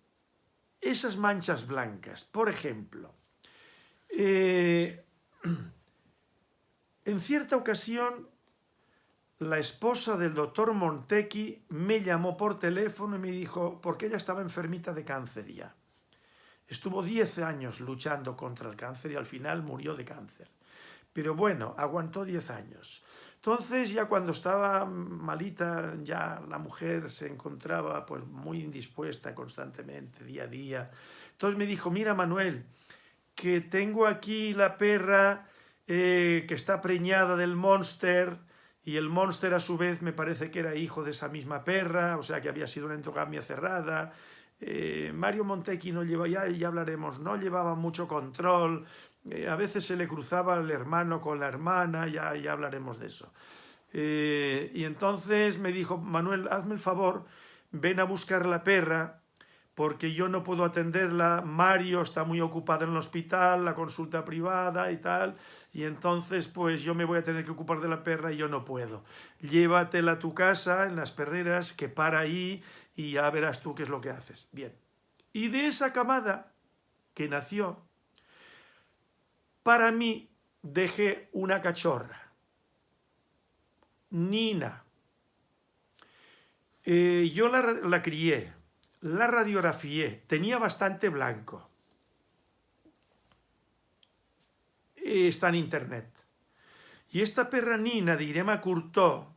esas manchas blancas. Por ejemplo, eh, en cierta ocasión la esposa del doctor Montequi me llamó por teléfono y me dijo, porque ella estaba enfermita de cáncer ya. Estuvo 10 años luchando contra el cáncer y al final murió de cáncer. Pero bueno, aguantó 10 años. Entonces ya cuando estaba malita, ya la mujer se encontraba pues muy indispuesta constantemente, día a día. Entonces me dijo, mira Manuel, que tengo aquí la perra eh, que está preñada del monster, y el monster a su vez me parece que era hijo de esa misma perra, o sea que había sido una endogamia cerrada. Eh, Mario Montequi no llevaba, ya, ya hablaremos, no llevaba mucho control, eh, a veces se le cruzaba el hermano con la hermana, ya, ya hablaremos de eso. Y entonces me dijo, Manuel, hazme el favor, ven a buscar la perra, porque yo no puedo atenderla, Mario está muy ocupado en el hospital, la consulta privada y tal, y entonces pues yo me voy a tener que ocupar de la perra y yo no puedo. Llévatela a tu casa, en las perreras, que para ahí y ya verás tú qué es lo que haces. Bien. Y de esa camada que nació, para mí dejé una cachorra, Nina. Eh, yo la, la crié, la radiografié, tenía bastante blanco. Está en internet. Y esta perra nina de Irema Curtó,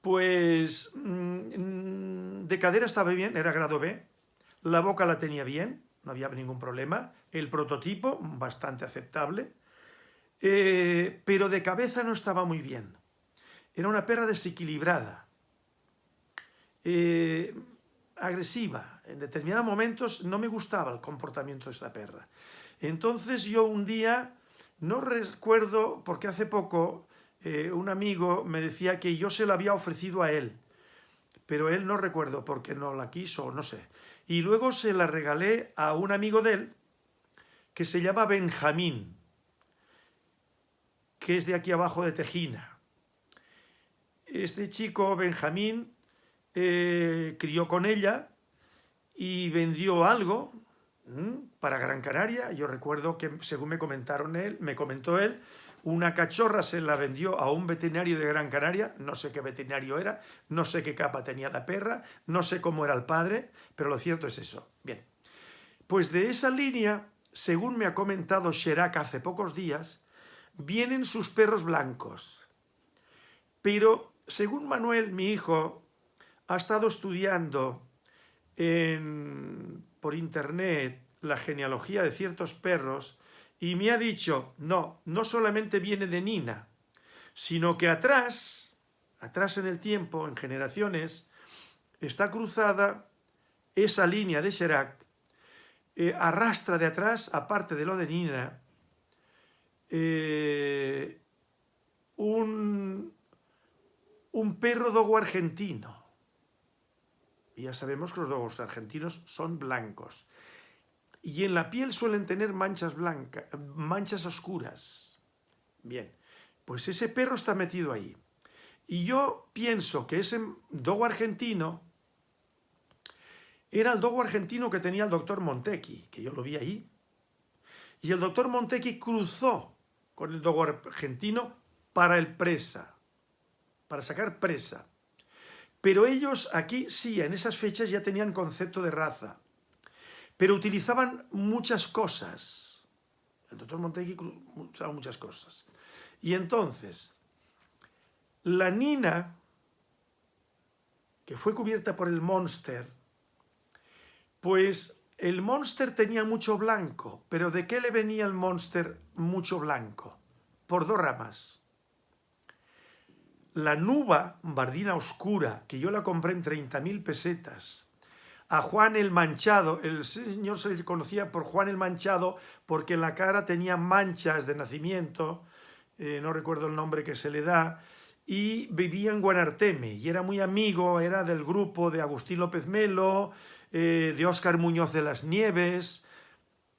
pues mm, de cadera estaba bien, era grado B, la boca la tenía bien, no había ningún problema, el prototipo bastante aceptable, eh, pero de cabeza no estaba muy bien. Era una perra desequilibrada. Eh, agresiva. En determinados momentos no me gustaba el comportamiento de esta perra. Entonces yo un día, no recuerdo, porque hace poco eh, un amigo me decía que yo se la había ofrecido a él, pero él no recuerdo porque no la quiso, no sé. Y luego se la regalé a un amigo de él, que se llama Benjamín, que es de aquí abajo de Tejina. Este chico, Benjamín, eh, crió con ella y vendió algo para Gran Canaria. Yo recuerdo que, según me comentaron él, me comentó él, una cachorra se la vendió a un veterinario de Gran Canaria, no sé qué veterinario era, no sé qué capa tenía la perra, no sé cómo era el padre, pero lo cierto es eso. Bien, Pues de esa línea, según me ha comentado Sherak hace pocos días, vienen sus perros blancos. Pero, según Manuel, mi hijo, ha estado estudiando por internet la genealogía de ciertos perros y me ha dicho, no, no solamente viene de Nina, sino que atrás, atrás en el tiempo, en generaciones, está cruzada esa línea de Sherak, eh, arrastra de atrás, aparte de lo de Nina, eh, un, un perro dogo argentino. Ya sabemos que los dogos argentinos son blancos. Y en la piel suelen tener manchas blancas, manchas oscuras. Bien, pues ese perro está metido ahí. Y yo pienso que ese dogo argentino era el dogo argentino que tenía el doctor Montecchi, que yo lo vi ahí. Y el doctor Montecchi cruzó con el dogo argentino para el presa, para sacar presa. Pero ellos aquí sí, en esas fechas ya tenían concepto de raza, pero utilizaban muchas cosas. El doctor Montecchi usaba muchas cosas. Y entonces, la Nina, que fue cubierta por el Monster, pues el Monster tenía mucho blanco, pero ¿de qué le venía el Monster mucho blanco? Por dos ramas. La nuba, bardina oscura, que yo la compré en 30.000 pesetas, a Juan el Manchado, el señor se le conocía por Juan el Manchado porque en la cara tenía manchas de nacimiento, eh, no recuerdo el nombre que se le da, y vivía en Guanarteme, y era muy amigo, era del grupo de Agustín López Melo, eh, de Óscar Muñoz de las Nieves,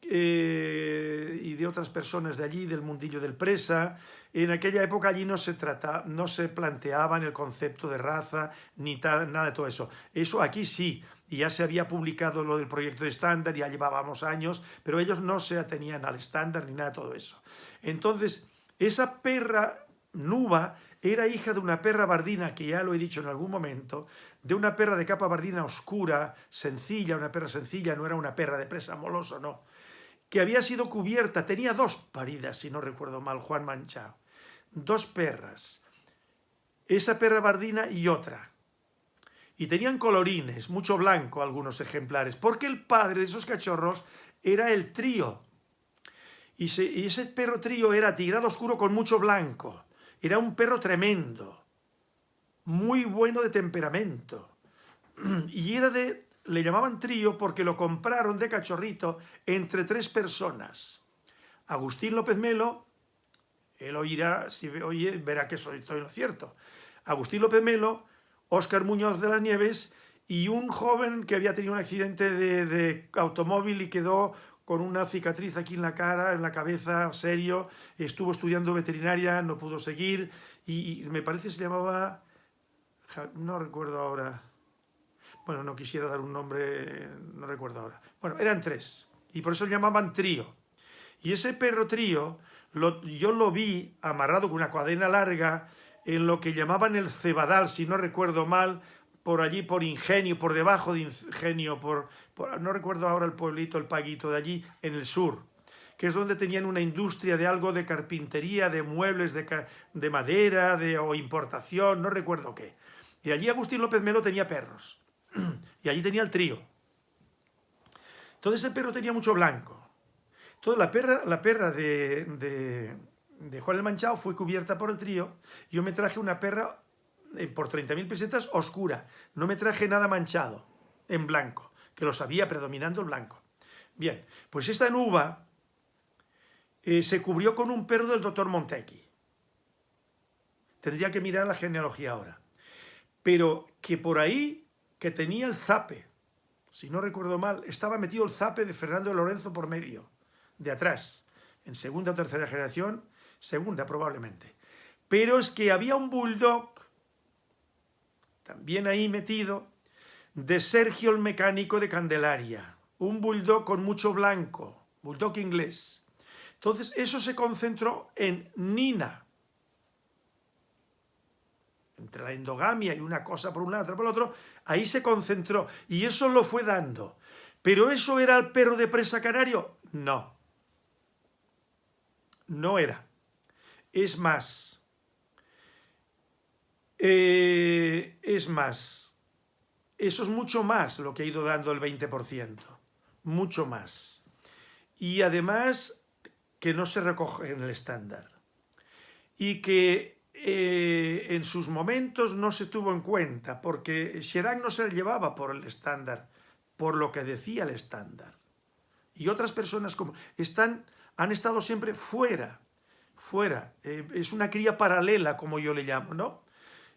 eh, y de otras personas de allí, del mundillo del presa. En aquella época allí no se, trata, no se planteaban el concepto de raza, ni nada de todo eso. Eso aquí sí, y ya se había publicado lo del proyecto de estándar, ya llevábamos años, pero ellos no se atenían al estándar ni nada de todo eso. Entonces, esa perra nuba era hija de una perra bardina, que ya lo he dicho en algún momento, de una perra de capa bardina oscura, sencilla, una perra sencilla, no era una perra de presa moloso, no, que había sido cubierta, tenía dos paridas, si no recuerdo mal, Juan Manchao, dos perras, esa perra bardina y otra, y tenían colorines, mucho blanco algunos ejemplares, porque el padre de esos cachorros era el trío, y, ese perro trío era tigrado oscuro con mucho blanco. Era un perro tremendo, muy bueno de temperamento. Y era de, le llamaban trío porque lo compraron de cachorrito entre tres personas. Agustín López Melo, él oirá, si oye, verá que soy, estoy lo cierto. Agustín López Melo, Óscar Muñoz de las Nieves y un joven que había tenido un accidente de, automóvil y quedó con una cicatriz aquí en la cara, en la cabeza, serio, estuvo estudiando veterinaria, no pudo seguir, y, me parece se llamaba, no recuerdo ahora, bueno, no quisiera dar un nombre, no recuerdo ahora. Bueno, eran tres, y por eso le llamaban trío. Y ese perro trío, yo lo vi amarrado con una cadena larga, en lo que llamaban el cebadal, si no recuerdo mal, por allí, por Ingenio, por debajo de Ingenio, por, no recuerdo ahora el pueblito, el paguito de allí, en el sur, que es donde tenían una industria de algo de carpintería, de muebles, de, madera, de, o importación, no recuerdo qué. Y allí Agustín López Melo tenía perros, y allí tenía el trío. Todo ese perro tenía mucho blanco. Toda la perra, la perra de, de, Juan el Manchado fue cubierta por el trío. Yo me traje una perra eh, por 30.000 pesetas oscura. No me traje nada manchado, en blanco, que los había predominando el blanco. Bien, pues esta nuba eh, se cubrió con un perro del doctor Montecchi. Tendría que mirar la genealogía ahora. Pero que por ahí, que tenía el zape, si no recuerdo mal, estaba metido el zape de Fernando Lorenzo por medio, de atrás, en segunda o tercera generación, segunda probablemente. Pero es que había un bulldog también ahí metido, de Sergio el mecánico de Candelaria, un bulldog con mucho blanco, bulldog inglés. Entonces eso se concentró en Nina, entre la endogamia y una cosa por un lado, otra por el otro, ahí se concentró y eso lo fue dando. ¿Pero eso era el perro de presa canario? No. No era. Es más. Eh, es más. Eso es mucho más lo que ha ido dando el 20%. Mucho más. Y además que no se recoge en el estándar. Y que eh, en sus momentos no se tuvo en cuenta, porque Chirac no se llevaba por el estándar, por lo que decía el estándar. Y otras personas como están, han estado siempre fuera, fuera. Eh, es una cría paralela, como yo le llamo, ¿no?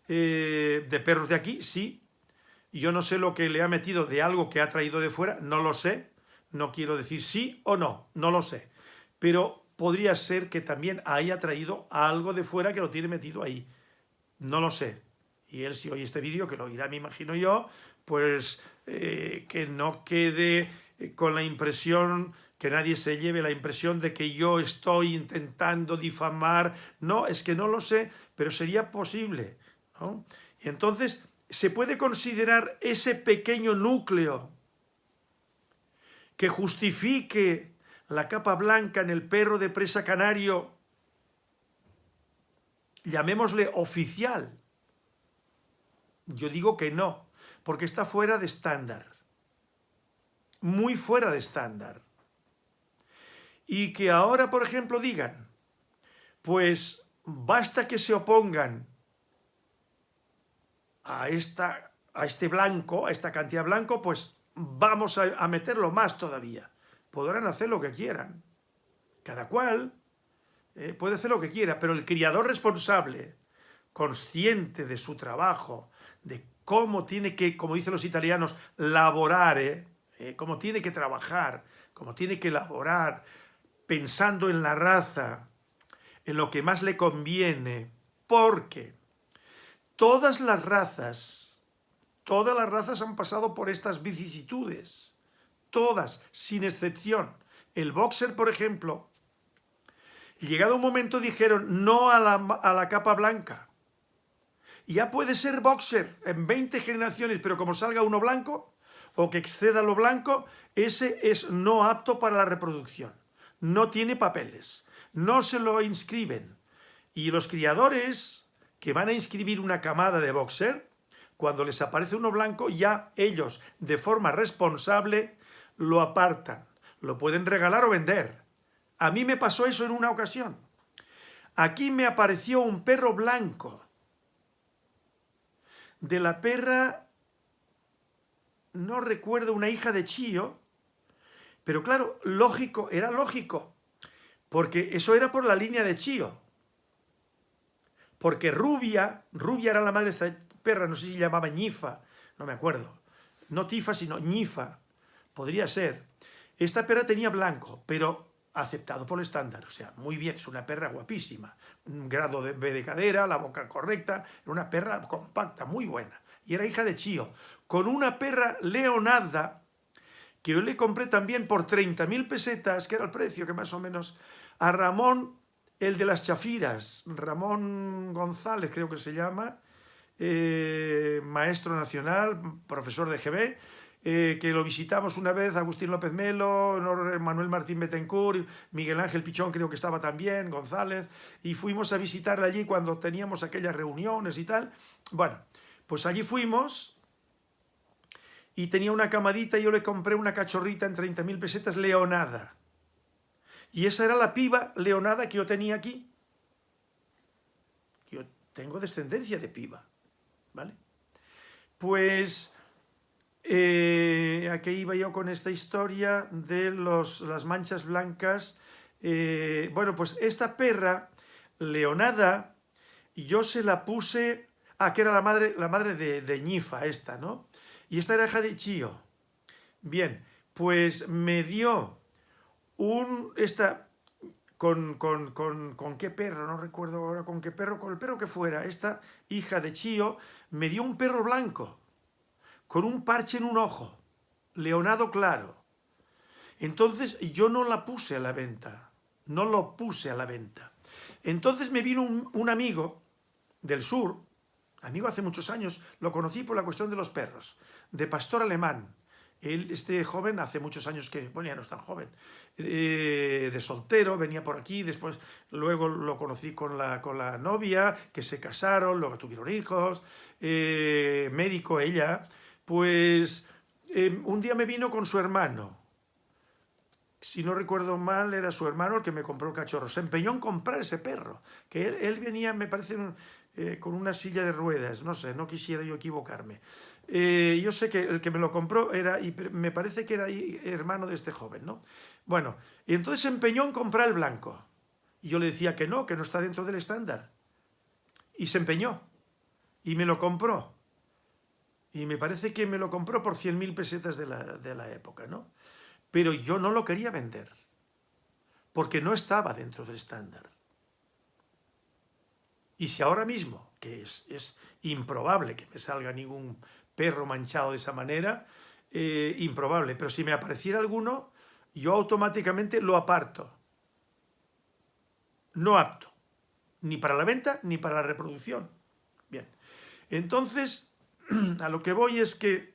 Eh, de perros de aquí, sí. Yo no sé lo que le ha metido de algo que ha traído de fuera, no lo sé. No quiero decir sí o no, no lo sé. Pero podría ser que también haya traído algo de fuera que lo tiene metido ahí. No lo sé. Y él si oye este vídeo, que lo oirá, me imagino yo, pues eh, que no quede con la impresión, que nadie se lleve la impresión de que yo estoy intentando difamar. No, es que no lo sé, pero sería posible. Y entonces se puede considerar ese pequeño núcleo que justifique la capa blanca en el perro de presa canario, llamémosle oficial. Yo digo que no, porque está fuera de estándar, muy fuera de estándar. Y que ahora, por ejemplo, digan, pues basta que se opongan a, esta, a este blanco, a esta cantidad blanco, pues vamos a, meterlo más todavía podrán hacer lo que quieran. Cada cual eh, puede hacer lo que quiera, pero el criador responsable, consciente de su trabajo, de cómo tiene que, como dicen los italianos, laborar, eh, cómo tiene que trabajar, cómo tiene que elaborar, pensando en la raza, en lo que más le conviene, porque todas las razas, todas las razas han pasado por estas vicisitudes todas, sin excepción. El boxer, por ejemplo, llegado un momento dijeron no a la, a la capa blanca. Ya puede ser boxer en 20 generaciones, pero como salga uno blanco, o que exceda lo blanco, ese es no apto para la reproducción. No tiene papeles, no se lo inscriben. Y los criadores que van a inscribir una camada de boxer, cuando les aparece uno blanco, ya ellos, de forma responsable, lo apartan, lo pueden regalar o vender. A mí me pasó eso en una ocasión. Aquí me apareció un perro blanco. De la perra, no recuerdo, una hija de Chío, pero claro, lógico, era lógico, porque eso era por la línea de Chío. Porque Rubia, Rubia era la madre de esta perra, no sé si llamaba Ñifa, no me acuerdo. No Tifa, sino Ñifa podría ser. Esta perra tenía blanco, pero aceptado por el estándar, o sea, muy bien, es una perra guapísima, un grado de, de cadera, la boca correcta, era una perra compacta, muy buena, y era hija de Chío, con una perra leonada, que yo le compré también por 30.000 pesetas, que era el precio que más o menos, a Ramón, el de las chafiras, Ramón González creo que se llama, eh, maestro nacional, profesor de GB, eh, que lo visitamos una vez, Agustín López Melo, Manuel Martín Betancourt, Miguel Ángel Pichón creo que estaba también, González, y fuimos a visitarle allí cuando teníamos aquellas reuniones y tal. Bueno, pues allí fuimos y tenía una camadita y yo le compré una cachorrita en 30.000 pesetas leonada. Y esa era la piba leonada que yo tenía aquí. Yo tengo descendencia de piba, ¿vale? Pues eh, ¿A qué iba yo con esta historia de los, las manchas blancas? Eh, bueno, pues esta perra, Leonada, yo se la puse... Ah, que era la madre, la madre de, de Ñifa esta, ¿no? Y esta era hija de Chío. Bien, pues me dio un... Esta, con, con, con, con, qué perro, no recuerdo ahora con qué perro, con el perro que fuera, esta hija de Chío, me dio un perro blanco con un parche en un ojo, leonado claro. Entonces yo no la puse a la venta, no lo puse a la venta. Entonces me vino un, amigo del sur, amigo hace muchos años, lo conocí por la cuestión de los perros, de pastor alemán, Él, este joven, hace muchos años que, bueno, ya no es tan joven, eh, de soltero, venía por aquí, después luego lo conocí con la, con la novia, que se casaron, luego tuvieron hijos, eh, médico ella, pues em, un día me vino con su hermano, si no recuerdo mal, era su hermano el que me compró el cachorro. Se empeñó en comprar ese perro, que él, venía, me parece, eh, con una silla de ruedas, no sé, no quisiera yo equivocarme. Eh, yo sé que el que me lo compró era, y me parece que era hermano de este joven, ¿no? Bueno, y entonces se empeñó en comprar el blanco. Y yo le decía que no, que no está dentro del estándar. Y se empeñó. Y me lo compró. Y me parece que me lo compró por 100.000 pesetas de la, de la época, ¿no? Pero yo no lo quería vender. Porque no estaba dentro del estándar. Y si ahora mismo, que es, es improbable que me salga ningún perro manchado de esa manera, eh, improbable, pero si me apareciera alguno, yo automáticamente lo aparto. No apto, ni para la venta ni para la reproducción. Bien, entonces, a lo que voy es que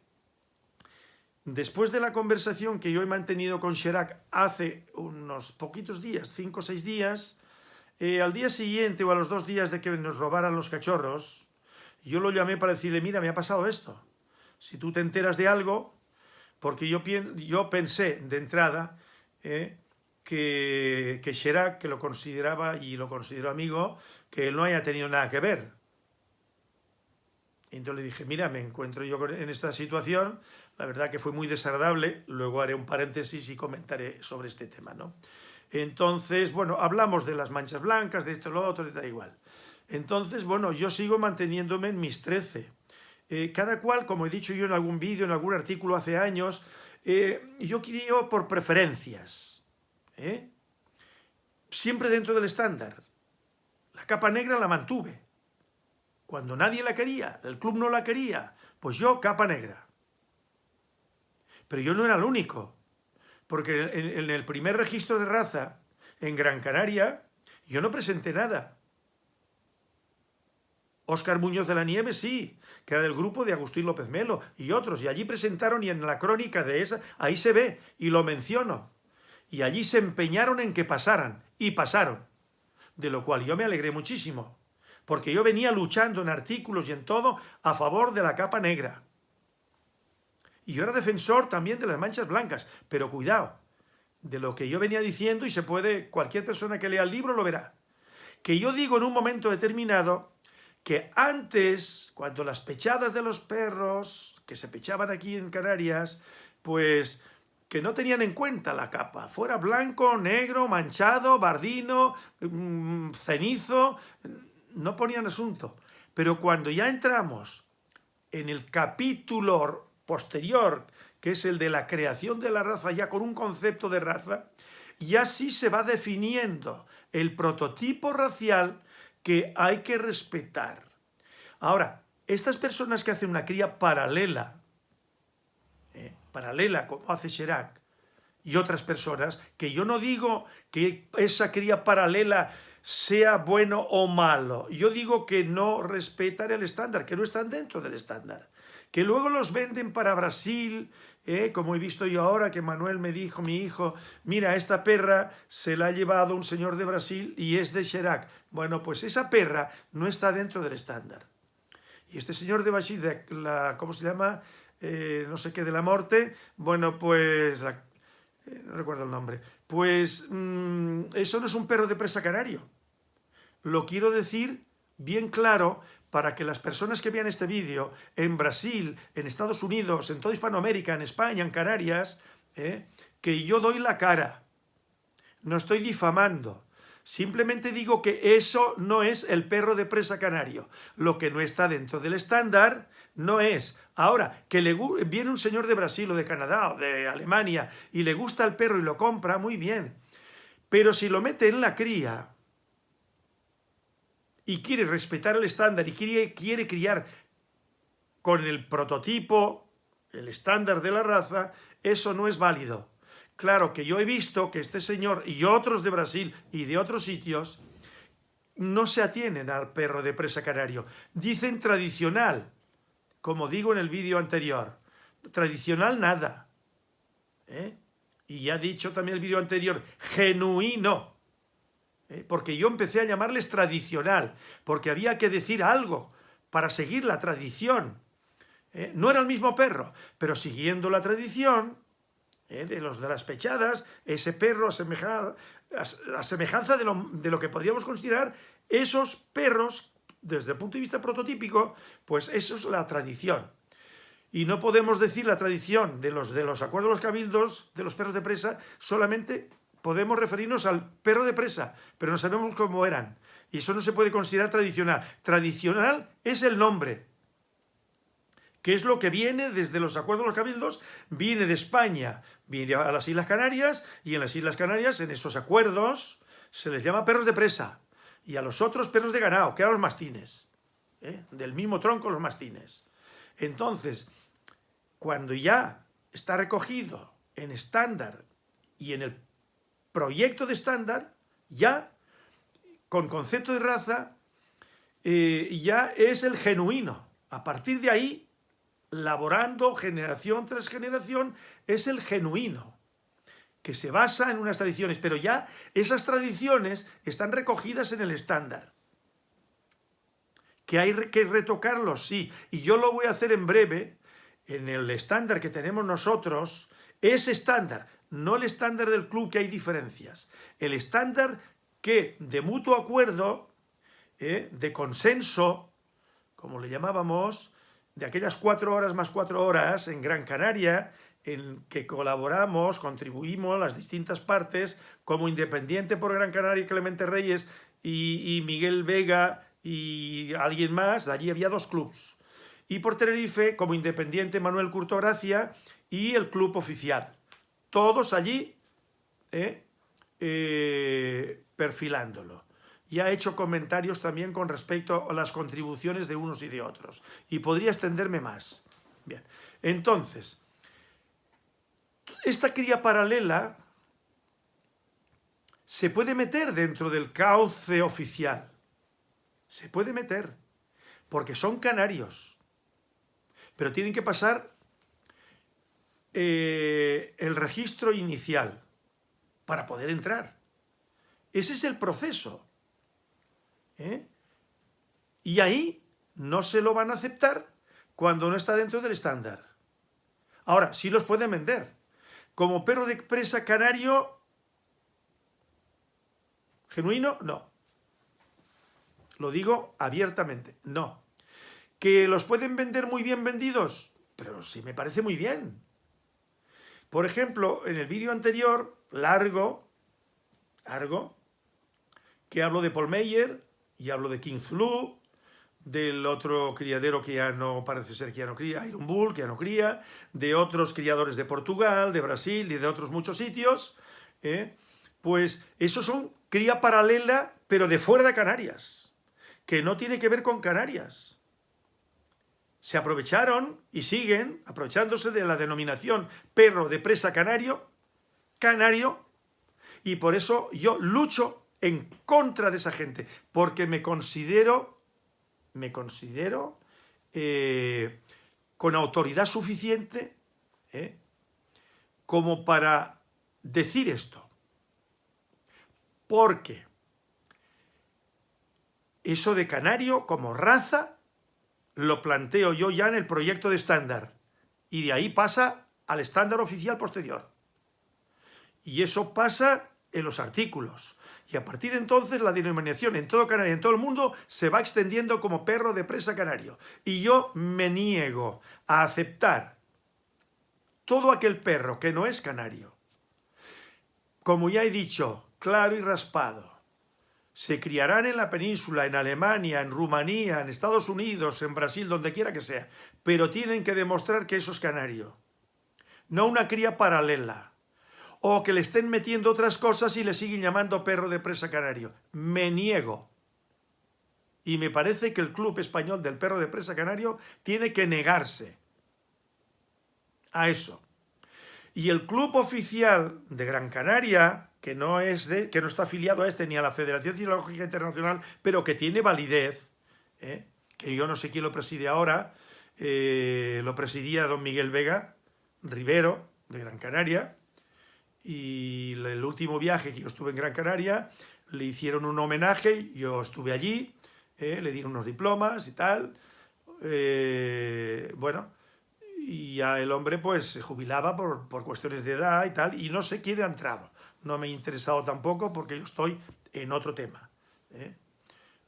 después de la conversación que yo he mantenido con Sherak hace unos poquitos días, cinco o seis días, eh, al día siguiente o a los dos días de que nos robaran los cachorros, yo lo llamé para decirle, mira, me ha pasado esto si tú te enteras de algo, porque yo, yo pensé de entrada eh, que, que Sherak, que lo consideraba y lo considero amigo, que él no haya tenido nada que ver. Entonces le dije, mira, me encuentro yo en esta situación, la verdad que fue muy desagradable, luego haré un paréntesis y comentaré sobre este tema, ¿no? Entonces, bueno, hablamos de las manchas blancas, de esto, lo otro, da igual. Entonces, bueno, yo sigo manteniéndome en mis 13. Eh, cada cual, como he dicho yo en algún vídeo, en algún artículo hace años, eh, yo quería por preferencias. ¿eh? Siempre dentro del estándar. La capa negra la mantuve. Cuando nadie la quería, el club no la quería, pues yo capa negra. Pero yo no era el único, porque en el primer registro de raza en Gran Canaria yo no presenté nada. Óscar Muñoz de la Nieve sí, que era del grupo de Agustín López Melo y otros, y allí presentaron y en la crónica de esa, ahí se ve, y lo menciono, y allí se empeñaron en que pasaran, y pasaron, de lo cual yo me alegré muchísimo, porque yo venía luchando en artículos y en todo a favor de la capa negra. Y yo era defensor también de las manchas blancas, pero cuidado, de lo que yo venía diciendo, y se puede, cualquier persona que lea el libro lo verá, que yo digo en un momento determinado que antes, cuando las pechadas de los perros, que se pechaban aquí en Canarias, pues que no tenían en cuenta la capa, fuera blanco, negro, manchado, bardino, mm, cenizo, no ponían asunto. Pero cuando ya entramos en el capítulo posterior, que es el de la creación de la raza, ya con un concepto de raza, ya sí se va definiendo el prototipo racial que hay que respetar. Ahora, estas personas que hacen una cría paralela, eh, paralela como hace Chirac, y otras personas, que yo no digo que esa cría paralela sea bueno o malo, yo digo que no respetan el estándar, que no están dentro del estándar, que luego los venden para Brasil, ¿eh? como he visto yo ahora que Manuel me dijo, mi hijo, mira, esta perra se la ha llevado un señor de Brasil y es de Chirac. Bueno, pues esa perra no está dentro del estándar. Y este señor de Brasil, de la, ¿cómo se llama? Eh, no sé qué, de la muerte, bueno, pues, eh, no recuerdo el nombre, pues mm, eso no es un perro de presa canario. Lo quiero decir bien claro para que las personas que vean este vídeo en Brasil, en Estados Unidos, en toda Hispanoamérica, en España, en Canarias, ¿eh? que yo doy la cara. No estoy difamando. Simplemente digo que eso no es el perro de presa canario. Lo que no está dentro del estándar no es. Ahora, que le, viene un señor de Brasil o de Canadá o de Alemania y le gusta el perro y lo compra, muy bien. Pero si lo mete en la cría, y quiere respetar el estándar y quiere, quiere criar con el prototipo, el estándar de la raza, eso no es válido. Claro que yo he visto que este señor y otros de Brasil y de otros sitios no se atienen al perro de presa canario. Dicen tradicional, como digo en el vídeo anterior. Tradicional nada. ¿eh? y ya he dicho también el vídeo anterior, genuino, ¿eh? porque yo empecé a llamarles tradicional, porque había que decir algo para seguir la tradición. ¿eh? No era el mismo perro, pero siguiendo la tradición de los de las pechadas, ese perro asemejado, a semejanza de lo, de lo que podríamos considerar esos perros, desde el punto de vista prototípico, pues eso es la tradición. Y no podemos decir la tradición de los, de los acuerdos de los cabildos, de los perros de presa, solamente podemos referirnos al perro de presa, pero no sabemos cómo eran. Y eso no se puede considerar tradicional. Tradicional es el nombre, que es lo que viene desde los acuerdos de los cabildos, viene de España, viene a las Islas Canarias, y en las Islas Canarias, en esos acuerdos, se les llama perros de presa, y a los otros perros de ganado, que eran los mastines, ¿eh? del mismo tronco los mastines. Entonces, cuando ya está recogido en estándar y en el proyecto de estándar, ya, con concepto de raza, eh, ya es el genuino. A partir de ahí, laborando generación tras generación, es el genuino, que se basa en unas tradiciones, pero ya esas tradiciones están recogidas en el estándar. Que hay que retocarlos, sí, y yo lo voy a hacer en breve, en el estándar que tenemos nosotros, es estándar, no el estándar del club que hay diferencias, el estándar que de mutuo acuerdo, eh, de consenso, como le llamábamos, de aquellas cuatro horas más cuatro horas en Gran Canaria, en que colaboramos, contribuimos las distintas partes, como Independiente por Gran Canaria, Clemente Reyes y, Miguel Vega y alguien más, allí había dos clubs. Y por Tenerife, como Independiente, Manuel Curto Gracia y el club oficial. Todos allí eh, eh, perfilándolo y ha hecho comentarios también con respecto a las contribuciones de unos y de otros. Y podría extenderme más. Bien, entonces, esta cría paralela se puede meter dentro del cauce oficial. Se puede meter, porque son canarios. Pero tienen que pasar eh, el registro inicial para poder entrar. Ese es el proceso. ¿eh? Y ahí no se lo van a aceptar cuando no está dentro del estándar. Ahora, sí los pueden vender. Como perro de presa canario genuino, no. Lo digo abiertamente, no. ¿Que los pueden vender muy bien vendidos? Pero sí me parece muy bien. Por ejemplo, en el vídeo anterior, largo, largo, que hablo de Paul Meyer, y hablo de King Zulu, del otro criadero que ya no parece ser que ya no cría, Iron Bull, que ya no cría, de otros criadores de Portugal, de Brasil y de otros muchos sitios, ¿eh? pues esos son cría paralela, pero de fuera de Canarias, que no tiene que ver con Canarias. Se aprovecharon y siguen aprovechándose de la denominación perro de presa canario, canario, y por eso yo lucho en contra de esa gente, porque me considero, me considero eh, con autoridad suficiente eh, como para decir esto. Porque eso de canario como raza lo planteo yo ya en el proyecto de estándar y de ahí pasa al estándar oficial posterior. Y eso pasa en los artículos. Y a partir de entonces la denominación en todo Canaria, en todo el mundo, se va extendiendo como perro de presa canario. Y yo me niego a aceptar todo aquel perro que no es canario. Como ya he dicho, claro y raspado, se criarán en la península, en Alemania, en Rumanía, en Estados Unidos, en Brasil, donde quiera que sea, pero tienen que demostrar que eso es canario. No una cría paralela o que le estén metiendo otras cosas y le siguen llamando perro de presa canario. Me niego. Y me parece que el Club Español del Perro de Presa Canario tiene que negarse a eso. Y el Club Oficial de Gran Canaria, que no, es de, que no está afiliado a este ni a la Federación Cinológica Internacional, pero que tiene validez, ¿eh? que yo no sé quién lo preside ahora, eh, lo presidía don Miguel Vega, Rivero, de Gran Canaria, y el último viaje que yo estuve en Gran Canaria, le hicieron un homenaje, yo estuve allí, eh, le dieron unos diplomas y tal, bueno, y ya el hombre pues se jubilaba por, por, cuestiones de edad y tal, y no sé quién ha entrado. No me ha interesado tampoco porque yo estoy en otro tema. ¿eh?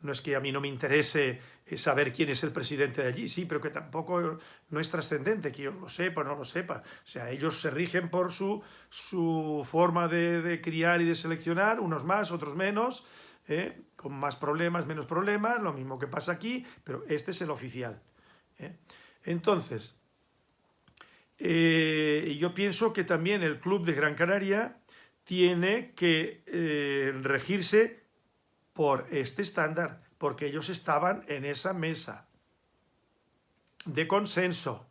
No es que a mí no me interese eh, saber quién es el presidente de allí, sí, pero que tampoco no es trascendente que yo lo sepa o no lo sepa. O sea, ellos se rigen por su, su forma de, de criar y de seleccionar, unos más, otros menos, ¿eh? con más problemas, menos problemas, lo mismo que pasa aquí, pero este es el oficial. ¿eh? Entonces, eh, yo pienso que también el Club de Gran Canaria tiene que eh, regirse por este estándar, porque ellos estaban en esa mesa de consenso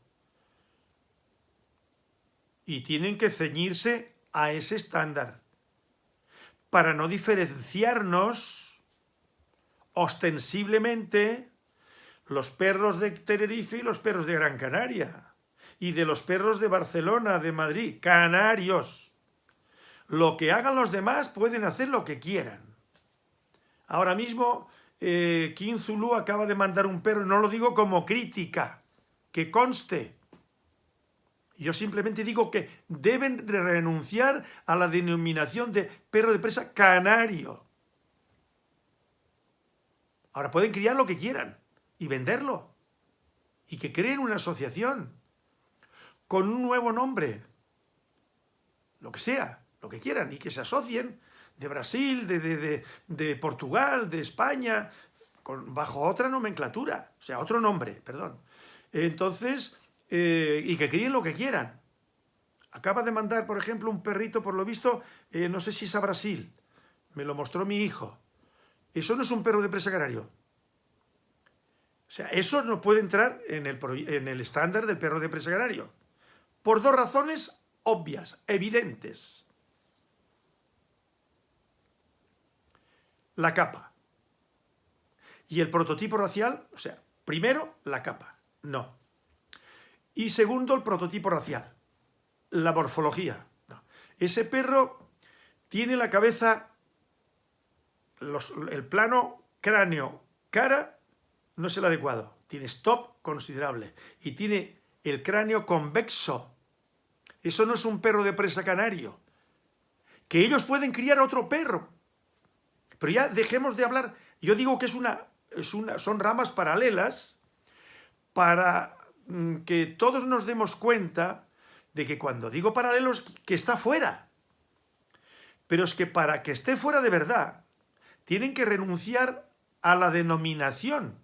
y tienen que ceñirse a ese estándar para no diferenciarnos ostensiblemente los perros de Tenerife y los perros de Gran Canaria, y de los perros de Barcelona, de Madrid, canarios. Lo que hagan los demás pueden hacer lo que quieran. Ahora mismo, eh, Kim Zulu acaba de mandar un perro, no lo digo como crítica, que conste, yo simplemente digo que deben renunciar a la denominación de perro de presa canario. Ahora pueden criar lo que quieran y venderlo. Y que creen una asociación con un nuevo nombre. Lo que sea, lo que quieran. Y que se asocien de Brasil, de, de, Portugal, de España, con, bajo otra nomenclatura. O sea, otro nombre, perdón. Entonces eh, y que críen lo que quieran. Acaba de mandar, por ejemplo, un perrito, por lo visto, eh, no sé si es a Brasil. Me lo mostró mi hijo. Eso no es un perro de presa canario. O sea, eso no puede entrar en el, en el estándar del perro de presa canario. Por dos razones obvias, evidentes. La capa. Y el prototipo racial, o sea, primero la capa. No. Y segundo, el prototipo racial, la morfología. Ese perro tiene la cabeza, el plano cráneo-cara no es el adecuado. Tiene stop considerable y tiene el cráneo convexo. Eso no es un perro de presa canario. Que ellos pueden criar otro perro. Pero ya dejemos de hablar. Yo digo que es una, es una, son ramas paralelas para Mm, que todos nos demos cuenta de que cuando digo paralelos, que está fuera. Pero es que para que esté fuera de verdad, tienen que renunciar a la denominación.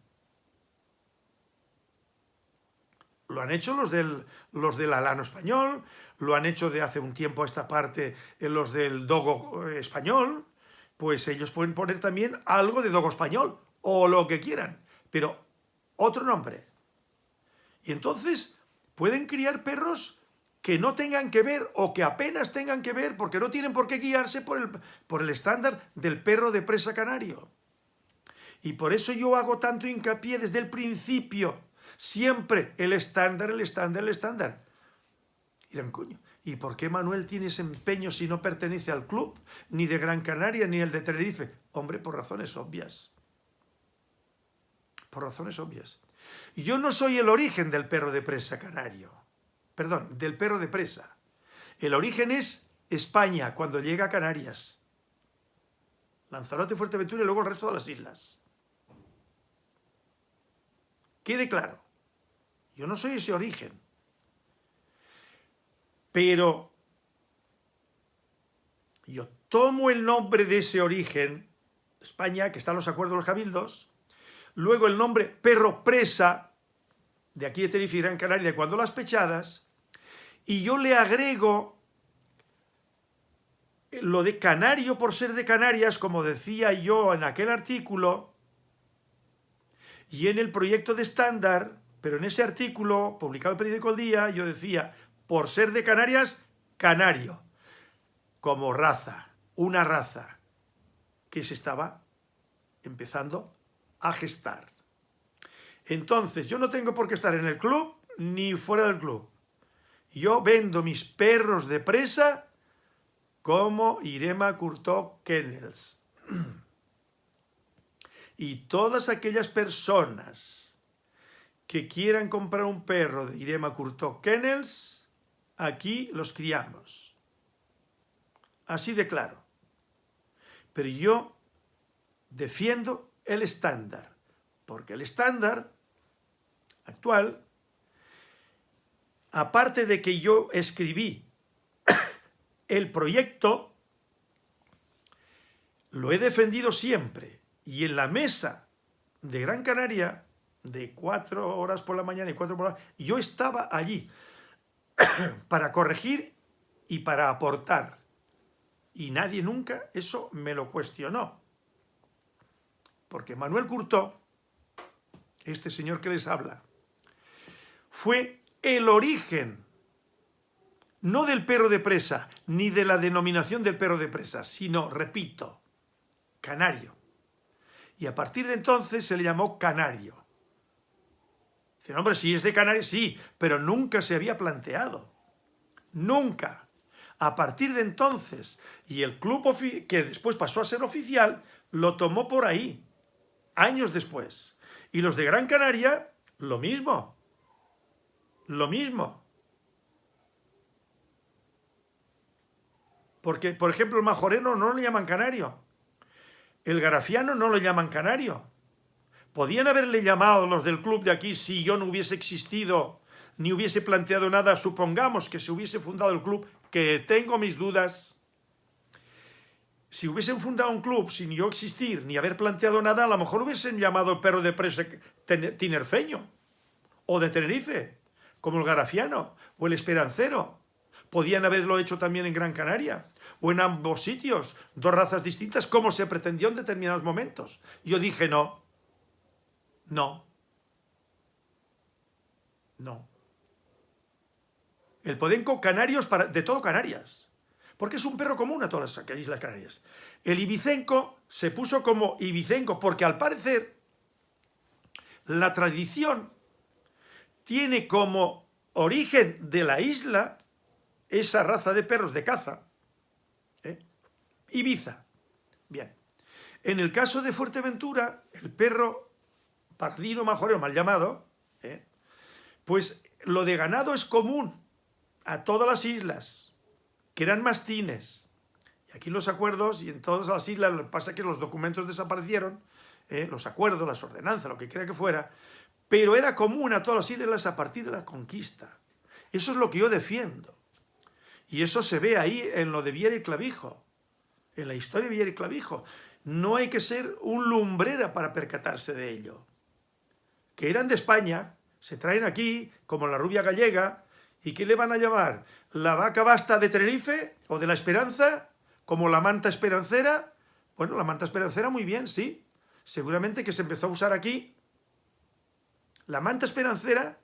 Lo han hecho los del, los del alano español, lo han hecho de hace un tiempo a esta parte en los del dogo eh, español, pues ellos pueden poner también algo de dogo español, o lo que quieran, pero otro nombre. Y entonces pueden criar perros que no tengan que ver o que apenas tengan que ver porque no tienen por qué guiarse por el, por el estándar del perro de presa canario. Y por eso yo hago tanto hincapié desde el principio, siempre el estándar, el estándar, el estándar. Dirán, coño, ¿y por qué Manuel tiene ese empeño si no pertenece al club, ni de Gran Canaria, ni el de Tenerife? Hombre, por razones obvias. Por razones obvias. Yo no soy el origen del perro de presa canario. Perdón, del perro de presa. El origen es España, cuando llega a Canarias. Lanzarote, Fuerteventura y luego el resto de las islas. Quede claro. Yo no soy ese origen. Pero yo tomo el nombre de ese origen, España, que está en los acuerdos de los cabildos, luego el nombre perro presa, de aquí de Tenerife Gran Canaria, cuando las pechadas, y yo le agrego lo de canario por ser de Canarias, como decía yo en aquel artículo, y en el proyecto de estándar, pero en ese artículo, publicado en el periódico El Día, yo decía, por ser de Canarias, canario, como raza, una raza, que se estaba empezando a gestar. Entonces, yo no tengo por qué estar en el club ni fuera del club. Yo vendo mis perros de presa como Irema Curto Kennels. Y todas aquellas personas que quieran comprar un perro de Irema Curto Kennels, aquí los criamos. Así de claro. Pero yo defiendo el estándar, porque el estándar actual, aparte de que yo escribí el proyecto, lo he defendido siempre. Y en la mesa de Gran Canaria, de cuatro horas por la mañana y cuatro por la yo estaba allí para corregir y para aportar. Y nadie nunca eso me lo cuestionó. Porque Manuel Curtó, este señor que les habla, fue el origen, no del perro de presa, ni de la denominación del perro de presa, sino, repito, canario. Y a partir de entonces se le llamó canario. Dice, hombre, si es de Canarias, sí, pero nunca se había planteado. Nunca. A partir de entonces, y el club que después pasó a ser oficial, lo tomó por ahí, años después. Y los de Gran Canaria, lo mismo. Lo mismo. Porque, por ejemplo, el majoreno no lo llaman canario. El garafiano no lo llaman canario. Podían haberle llamado los del club de aquí si yo no hubiese existido ni hubiese planteado nada, supongamos que se hubiese fundado el club, que tengo mis dudas. Si hubiesen fundado un club sin yo existir ni haber planteado nada, a lo mejor hubiesen llamado el perro de presa tinerfeño o de Tenerife, como el garafiano o el esperancero. Podían haberlo hecho también en Gran Canaria o en ambos sitios, dos razas distintas, como se pretendió en determinados momentos. Yo dije no, no, no. El podenco canarios para, de todo Canarias, porque es un perro común a todas las islas canarias. El ibicenco se puso como ibicenco porque al parecer la tradición tiene como origen de la isla esa raza de perros de caza, ¿eh? Ibiza. Bien. En el caso de Fuerteventura, el perro pardino majorero mal llamado, ¿eh? pues lo de ganado es común a todas las islas, que eran mastines. Y aquí los acuerdos, y en todas las islas, lo que pasa que los documentos desaparecieron, ¿eh? los acuerdos, las ordenanzas, lo que quiera que fuera, pero era común a todas las islas a partir de la conquista. Eso es lo que yo defiendo. Y eso se ve ahí en lo de Viera y Clavijo, en la historia de Viera y Clavijo. No hay que ser un lumbrera para percatarse de ello. Que eran de España, se traen aquí, como la rubia gallega, ¿Y qué le van a llamar? ¿La vaca basta de Tenerife o de la Esperanza? ¿Como la manta esperancera? Bueno, la manta esperancera muy bien, sí. Seguramente que se empezó a usar aquí. La manta esperancera,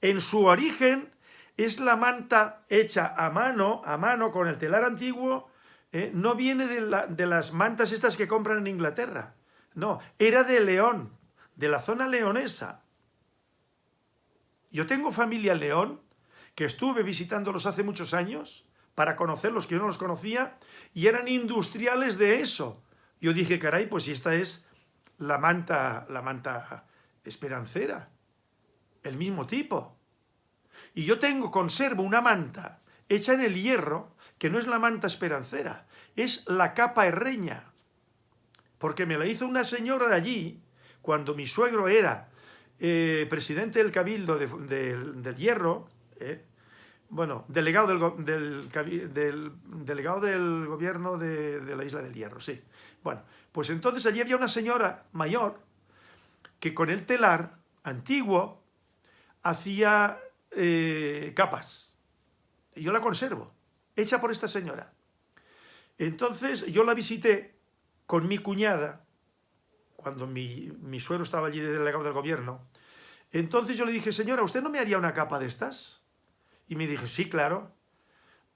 en su origen, es la manta hecha a mano, a mano, con el telar antiguo, ¿eh? no viene de, de las mantas estas que compran en Inglaterra. No, era de León, de la zona leonesa. Yo tengo familia en León, que estuve visitándolos hace muchos años para conocerlos que yo no los conocía y eran industriales de eso. Yo dije, caray, pues si esta es la manta, la manta esperancera, el mismo tipo. Y yo tengo, conservo una manta hecha en el hierro, que no es la manta esperancera, es la capa herreña, porque me la hizo una señora de allí, cuando mi suegro era eh, presidente del cabildo del hierro, eh, bueno, delegado del, del, delegado del gobierno de, la Isla del Hierro, sí. Bueno, pues entonces allí había una señora mayor que con el telar antiguo hacía eh, capas. Yo la conservo, hecha por esta señora. Entonces yo la visité con mi cuñada, cuando mi, mi suero estaba allí de delegado del gobierno. Entonces yo le dije, señora, ¿usted no me haría una capa de estas? Y me dijo, sí, claro.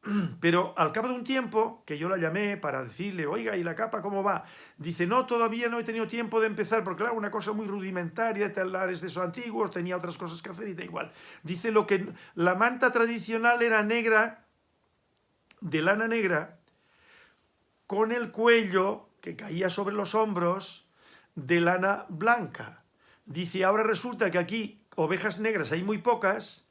Pero al cabo de un tiempo, que yo la llamé para decirle, oiga, ¿y la capa cómo va? Dice, no, todavía no he tenido tiempo de empezar, porque claro, una cosa muy rudimentaria, telares de esos antiguos, tenía otras cosas que hacer y da igual. Dice, lo que la manta tradicional era negra, de lana negra, con el cuello que caía sobre los hombros de lana blanca. Dice, ahora resulta que aquí ovejas negras hay muy pocas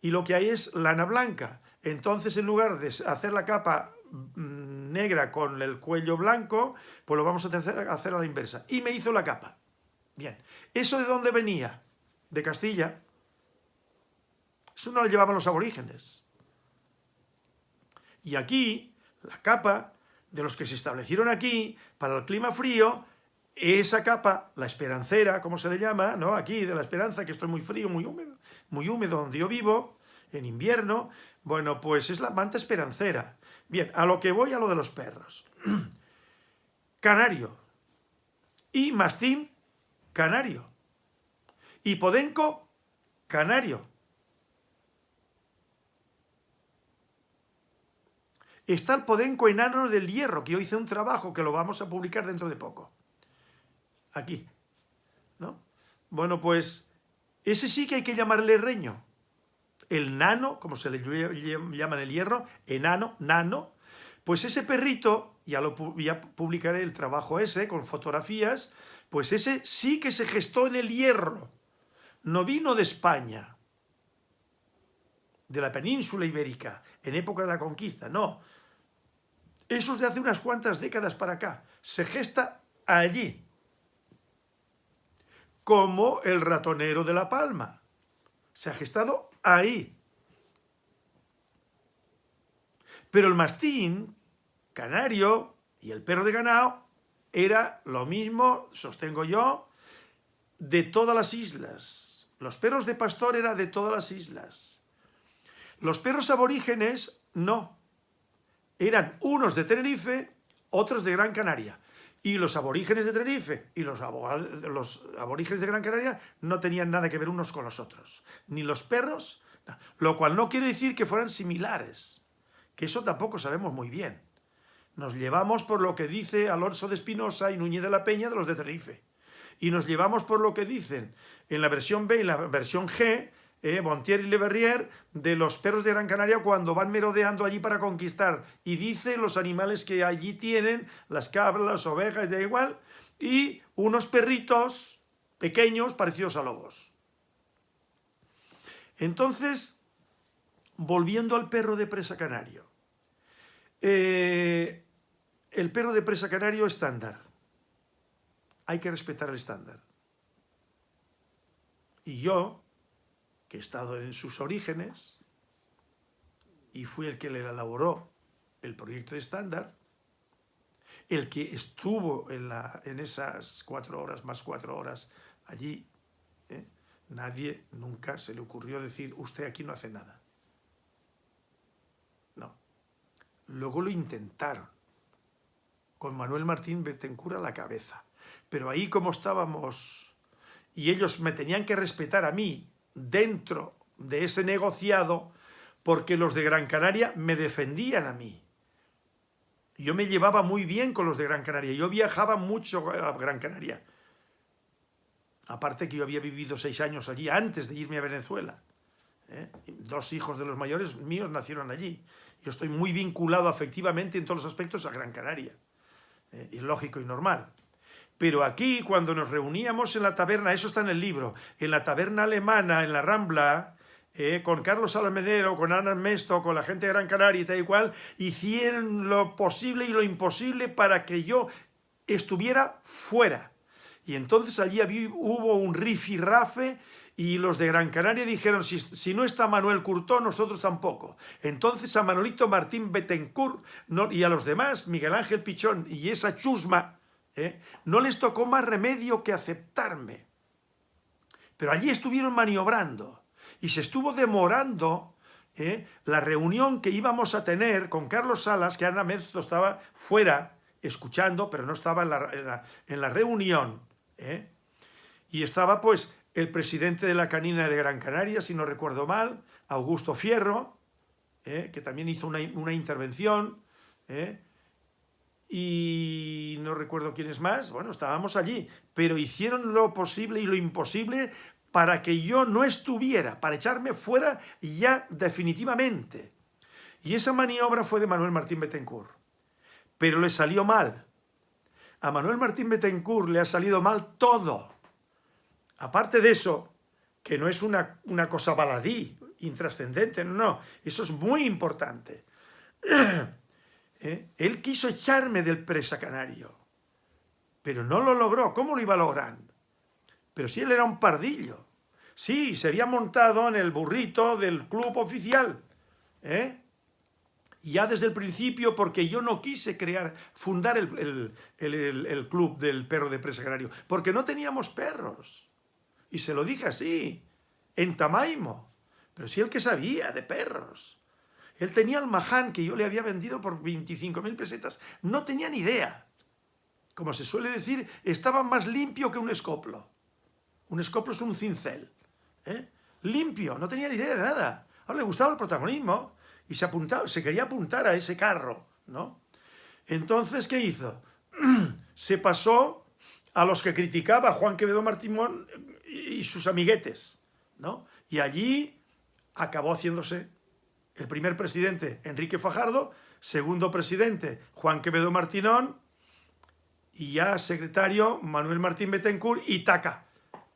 y lo que hay es lana blanca. Entonces, en lugar de hacer la capa mm, negra con el cuello blanco, pues lo vamos a hacer, a la inversa. Y me hizo la capa. Bien. ¿Eso de dónde venía? De Castilla. Eso no lo llevaban los aborígenes. Y aquí, la capa de los que se establecieron aquí, para el clima frío, esa capa, la esperancera, como se le llama, ¿no? Aquí, de la esperanza, que esto es muy frío, muy húmedo, muy húmedo donde yo vivo, en invierno, bueno, pues es la manta esperancera. Bien, a lo que voy a lo de los perros. Canario. Y mastín, canario. Y podenco, canario. Está el podenco enano del hierro, que yo hice un trabajo que lo vamos a publicar dentro de poco. Aquí. ¿No? Bueno, pues ese sí que hay que llamarle reño el nano, como se le llama en el hierro, enano, nano, pues ese perrito, ya, lo, publicaré el trabajo ese con fotografías, pues ese sí que se gestó en el hierro, no vino de España, de la península ibérica, en época de la conquista, no. Eso es de hace unas cuantas décadas para acá, se gesta allí, como el ratonero de la palma, se ha gestado ahí. Pero el mastín, canario y el perro de ganado era lo mismo, sostengo yo, de todas las islas. Los perros de pastor eran de todas las islas. Los perros aborígenes, no. Eran unos de Tenerife, otros de Gran Canaria. Y los aborígenes de Tenerife y los, aborígenes de Gran Canaria no tenían nada que ver unos con los otros. Ni los perros, lo cual no quiere decir que fueran similares, que eso tampoco sabemos muy bien. Nos llevamos por lo que dice Alonso de Espinosa y Núñez de la Peña de los de Tenerife. Y nos llevamos por lo que dicen en la versión B y la versión G eh, Montier y Le Verrier, de los perros de Gran Canaria cuando van merodeando allí para conquistar. Y dice los animales que allí tienen, las cabras, las ovejas, da igual, y unos perritos pequeños parecidos a lobos. Entonces, volviendo al perro de presa canario. Eh, el perro de presa canario estándar. Hay que respetar el estándar. Y yo, que he estado en sus orígenes y fui el que le elaboró el proyecto de estándar, el que estuvo en, en esas cuatro horas más cuatro horas allí, ¿eh? nadie nunca se le ocurrió decir, usted aquí no hace nada. No. Luego lo intentaron, con Manuel Martín Betencura a la cabeza. Pero ahí como estábamos, y ellos me tenían que respetar a mí, dentro de ese negociado porque los de Gran Canaria me defendían a mí. Yo me llevaba muy bien con los de Gran Canaria, yo viajaba mucho a Gran Canaria. Aparte que yo había vivido seis años allí antes de irme a Venezuela. ¿eh? Dos hijos de los mayores míos nacieron allí. Yo estoy muy vinculado afectivamente en todos los aspectos a Gran Canaria. ¿eh? Lógico y normal. Pero aquí, cuando nos reuníamos en la taberna, eso está en el libro, en la taberna alemana, en la Rambla, eh, con Carlos Almenero, con Ana Mesto, con la gente de Gran Canaria y tal y cual, hicieron lo posible y lo imposible para que yo estuviera fuera. Y entonces allí hubo un rifirrafe y los de Gran Canaria dijeron, si, si, no está Manuel Curtó, nosotros tampoco. Entonces a Manolito Martín Betancourt y a los demás, Miguel Ángel Pichón y esa chusma ¿eh? no les tocó más remedio que aceptarme. Pero allí estuvieron maniobrando y se estuvo demorando ¿eh? la reunión que íbamos a tener con Carlos Salas, que Ana Mesto estaba fuera escuchando, pero no estaba en la, reunión. ¿eh? Y estaba pues el presidente de la canina de Gran Canaria, si no recuerdo mal, Augusto Fierro, ¿eh? que también hizo una, intervención, ¿eh? Y no recuerdo quién es más, bueno, estábamos allí, pero hicieron lo posible y lo imposible para que yo no estuviera, para echarme fuera ya definitivamente. Y esa maniobra fue de Manuel Martín Betancourt. Pero le salió mal. A Manuel Martín Betancourt le ha salido mal todo. Aparte de eso, que no es una, una cosa baladí, intrascendente, no, no, eso es muy importante. ¿Eh? Él quiso echarme del presa canario, pero no lo logró. ¿Cómo lo iba a lograr? Pero si él era un pardillo. Sí, se había montado en el burrito del club oficial. ¿eh? Ya desde el principio, porque yo no quise crear, fundar el, el club del perro de presa canario, porque no teníamos perros. Y se lo dije así, en Tamaimo. Pero si él que sabía de perros. Él tenía el maján que yo le había vendido por 25.000 pesetas. No tenía ni idea. Como se suele decir, estaba más limpio que un escoplo. Un escoplo es un cincel. ¿eh? Limpio, no tenía ni idea de nada. Ahora le gustaba el protagonismo y se, quería apuntar a ese carro. ¿no? Entonces, ¿qué hizo? se pasó a los que criticaba Juan Quevedo Martimón y sus amiguetes. ¿no? Y allí acabó haciéndose el primer presidente, Enrique Fajardo, segundo presidente, Juan Quevedo Martinón, y ya secretario, Manuel Martín Betancourt y Taca.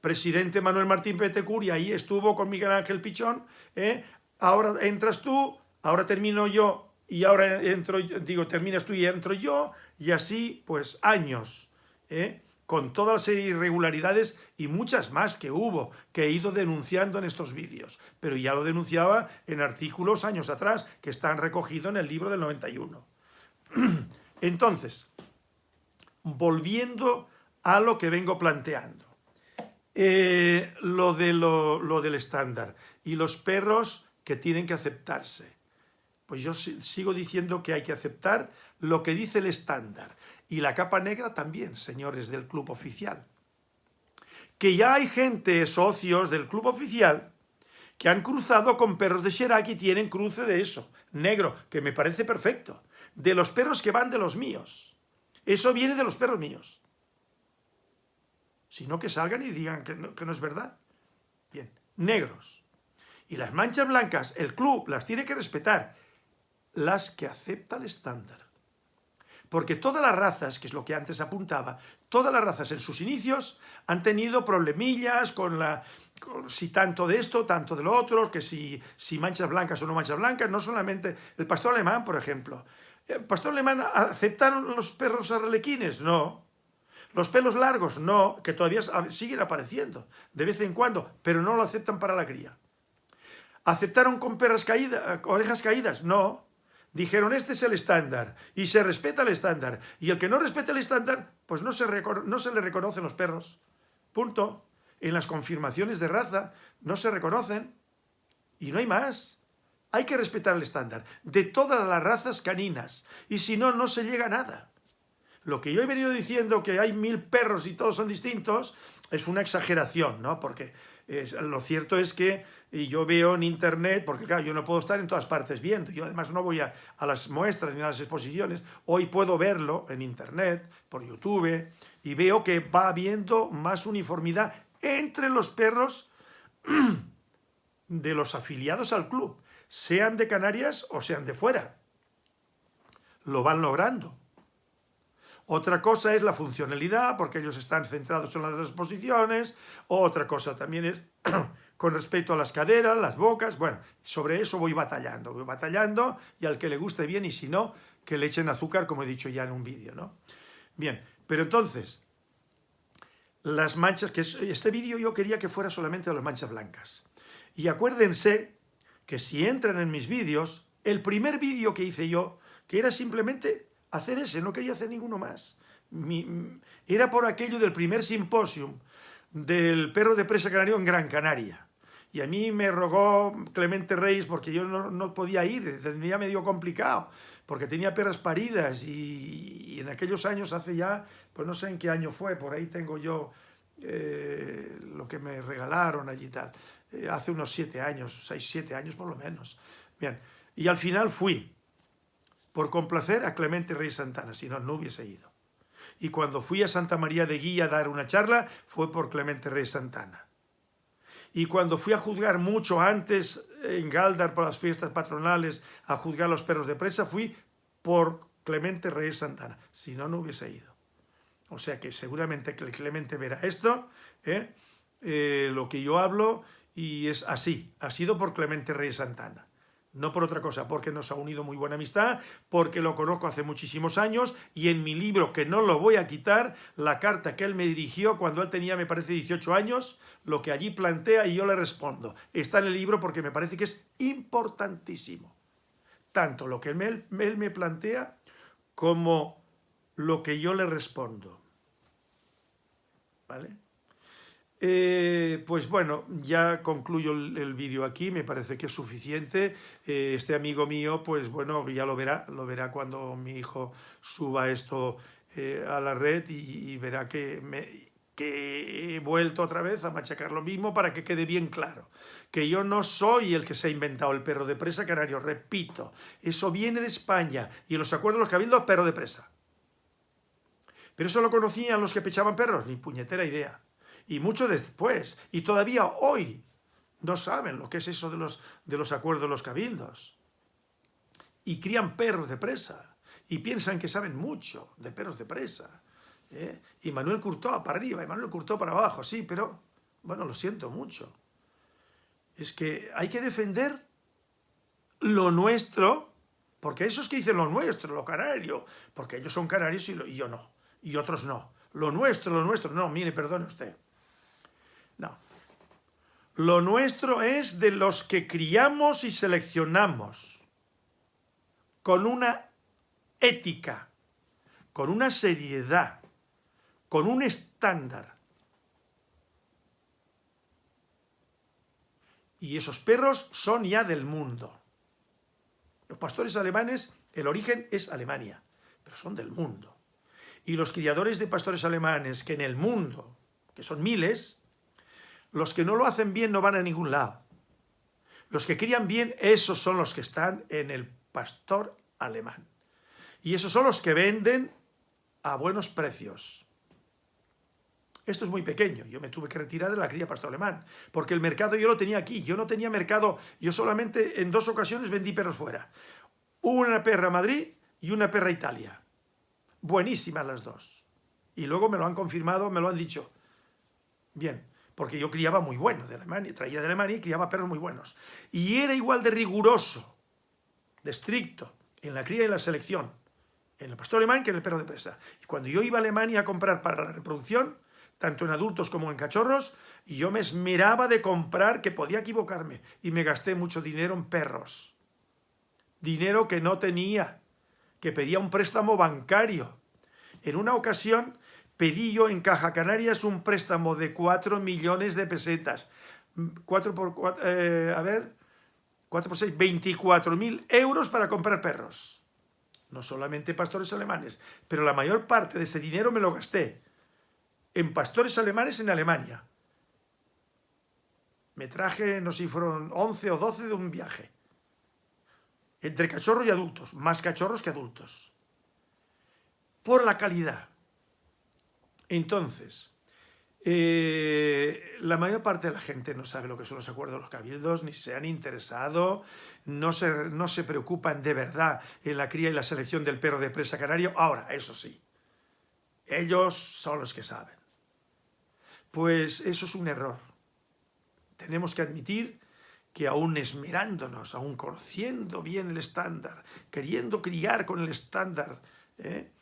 Presidente Manuel Martín Betancourt, y ahí estuvo con Miguel Ángel Pichón. ¿eh? Ahora entras tú, ahora termino yo, y ahora entro, digo, terminas tú y entro yo, y así, pues, años. ¿eh? Con toda la serie de irregularidades y muchas más que hubo, que he ido denunciando en estos vídeos, pero ya lo denunciaba en artículos años atrás, que están recogidos en el libro del 91. Entonces, volviendo a lo que vengo planteando, eh, lo, de lo del estándar y los perros que tienen que aceptarse. Pues yo sigo diciendo que hay que aceptar lo que dice el estándar y la capa negra también, señores del club oficial. Que ya hay gente, socios del club oficial, que han cruzado con perros de Sherak y tienen cruce de eso, negro, que me parece perfecto, de los perros que van de los míos. Eso viene de los perros míos. Sino que salgan y digan que no, que no es verdad. Bien, negros. Y las manchas blancas, el club las tiene que respetar, las que acepta el estándar. Porque todas las razas, que es lo que antes apuntaba, todas las razas en sus inicios han tenido problemillas con la... si tanto de esto, tanto de lo otro, que si, si manchas blancas o no manchas blancas, no solamente el pastor alemán, por ejemplo. ¿El pastor alemán aceptaron los perros arlequines? No. Los pelos largos, no, que todavía siguen apareciendo de vez en cuando, pero no lo aceptan para la cría. ¿Aceptaron con perras caídas, orejas caídas? No. Dijeron, este es el estándar, y se respeta el estándar. Y el que no respeta el estándar, pues no se, no se le reconocen los perros. Punto. En las confirmaciones de raza no se reconocen. Y no hay más. Hay que respetar el estándar de todas las razas caninas. Y si no, no se llega a nada. Lo que yo he venido diciendo, que hay mil perros y todos son distintos, es una exageración, ¿no? Porque lo cierto es que yo veo en internet, porque claro, yo no puedo estar en todas partes viendo, yo además no voy a, las muestras ni a las exposiciones, hoy puedo verlo en internet, por YouTube, y veo que va habiendo más uniformidad entre los perros de los afiliados al club, sean de Canarias o sean de fuera. Lo van logrando. Otra cosa es la funcionalidad, porque ellos están centrados en las exposiciones. Otra cosa también es con respecto a las caderas, las bocas. Bueno, sobre eso voy batallando, voy batallando y al que le guste bien y si no, que le echen azúcar, como he dicho ya en un vídeo, ¿no? Bien, pero entonces, las manchas, que este vídeo yo quería que fuera solamente de las manchas blancas. Y acuérdense que si entran en mis vídeos, el primer vídeo que hice yo, que era simplemente hacer ese, no quería hacer ninguno más. era por aquello del primer simposium del perro de presa canario en Gran Canaria. Y a mí me rogó Clemente Reyes porque yo no, podía ir, tenía medio complicado, porque tenía perras paridas y, en aquellos años, hace ya, pues no sé en qué año fue, por ahí tengo yo eh, lo que me regalaron allí y tal, eh, hace unos siete años, seis, siete años por lo menos. Bien, Y al final fui, por complacer a Clemente Rey Santana, si no, no hubiese ido. Y cuando fui a Santa María de Guía a dar una charla, fue por Clemente Rey Santana. Y cuando fui a juzgar mucho antes en Galdar por las fiestas patronales, a juzgar los perros de presa, fui por Clemente Rey Santana. Si no, no hubiese ido. O sea que seguramente Clemente verá esto, ¿eh? Eh, lo que yo hablo, y es así. Ha sido por Clemente Rey Santana no por otra cosa, porque nos ha unido muy buena amistad, porque lo conozco hace muchísimos años y en mi libro, que no lo voy a quitar, la carta que él me dirigió cuando él tenía, me parece, 18 años, lo que allí plantea y yo le respondo. Está en el libro porque me parece que es importantísimo. Tanto lo que él, él me plantea como lo que yo le respondo. ¿Vale? Eh, pues bueno, ya concluyo el, vídeo aquí, me parece que es suficiente. Eh, este amigo mío, pues bueno, ya lo verá, lo verá cuando mi hijo suba esto eh, a la red y, verá que, he vuelto otra vez a machacar lo mismo para que quede bien claro. Que yo no soy el que se ha inventado el perro de presa canario, repito, eso viene de España y en los acuerdos los cabildos, perro de presa. Pero eso lo conocían los que pechaban perros, ni puñetera idea y mucho después, y todavía hoy no saben lo que es eso de los, de los acuerdos de los cabildos. Y crían perros de presa, y piensan que saben mucho de perros de presa. ¿eh? Y Manuel Curtó para arriba, y Manuel Curtó para abajo, sí, pero, bueno, lo siento mucho. Es que hay que defender lo nuestro, porque esos que dicen lo nuestro, lo canario, porque ellos son canarios y, y yo no, y otros no. Lo nuestro, lo nuestro, no, mire, perdone usted. No. Lo nuestro es de los que criamos y seleccionamos, con una ética, con una seriedad, con un estándar. Y esos perros son ya del mundo. Los pastores alemanes, el origen es Alemania, pero son del mundo. Y los criadores de pastores alemanes que en el mundo, que son miles, los que no lo hacen bien no van a ningún lado. Los que crían bien, esos son los que están en el pastor alemán. Y esos son los que venden a buenos precios. Esto es muy pequeño, yo me tuve que retirar de la cría pastor alemán, porque el mercado yo lo tenía aquí, yo no tenía mercado, yo solamente en dos ocasiones vendí perros fuera. Una perra a Madrid y una perra a Italia. Buenísimas las dos. Y luego me lo han confirmado, me lo han dicho. Bien, porque yo criaba muy bueno de Alemania, traía de Alemania y criaba perros muy buenos. Y era igual de riguroso, de estricto, en la cría y en la selección, en el pastor alemán que en el perro de presa. Y cuando yo iba a Alemania a comprar para la reproducción, tanto en adultos como en cachorros, y yo me esmeraba de comprar, que podía equivocarme, y me gasté mucho dinero en perros. Dinero que no tenía, que pedía un préstamo bancario. En una ocasión pedí yo en Caja Canarias un préstamo de 4 millones de pesetas. 4 por 4, eh, a ver, 4 por 6, 24 mil euros para comprar perros. No solamente pastores alemanes, pero la mayor parte de ese dinero me lo gasté en pastores alemanes en Alemania. Me traje, no sé si fueron 11 o 12 de un viaje. Entre cachorros y adultos, más cachorros que adultos. Por la calidad entonces, eh, la mayor parte de la gente no sabe lo que son los acuerdos de los cabildos, ni se han interesado, no se, no se preocupan de verdad en la cría y la selección del perro de presa canario. Ahora, eso sí, ellos son los que saben. Pues eso es un error. Tenemos que admitir que aún esmerándonos, aún conociendo bien el estándar, queriendo criar con el estándar, ¿eh?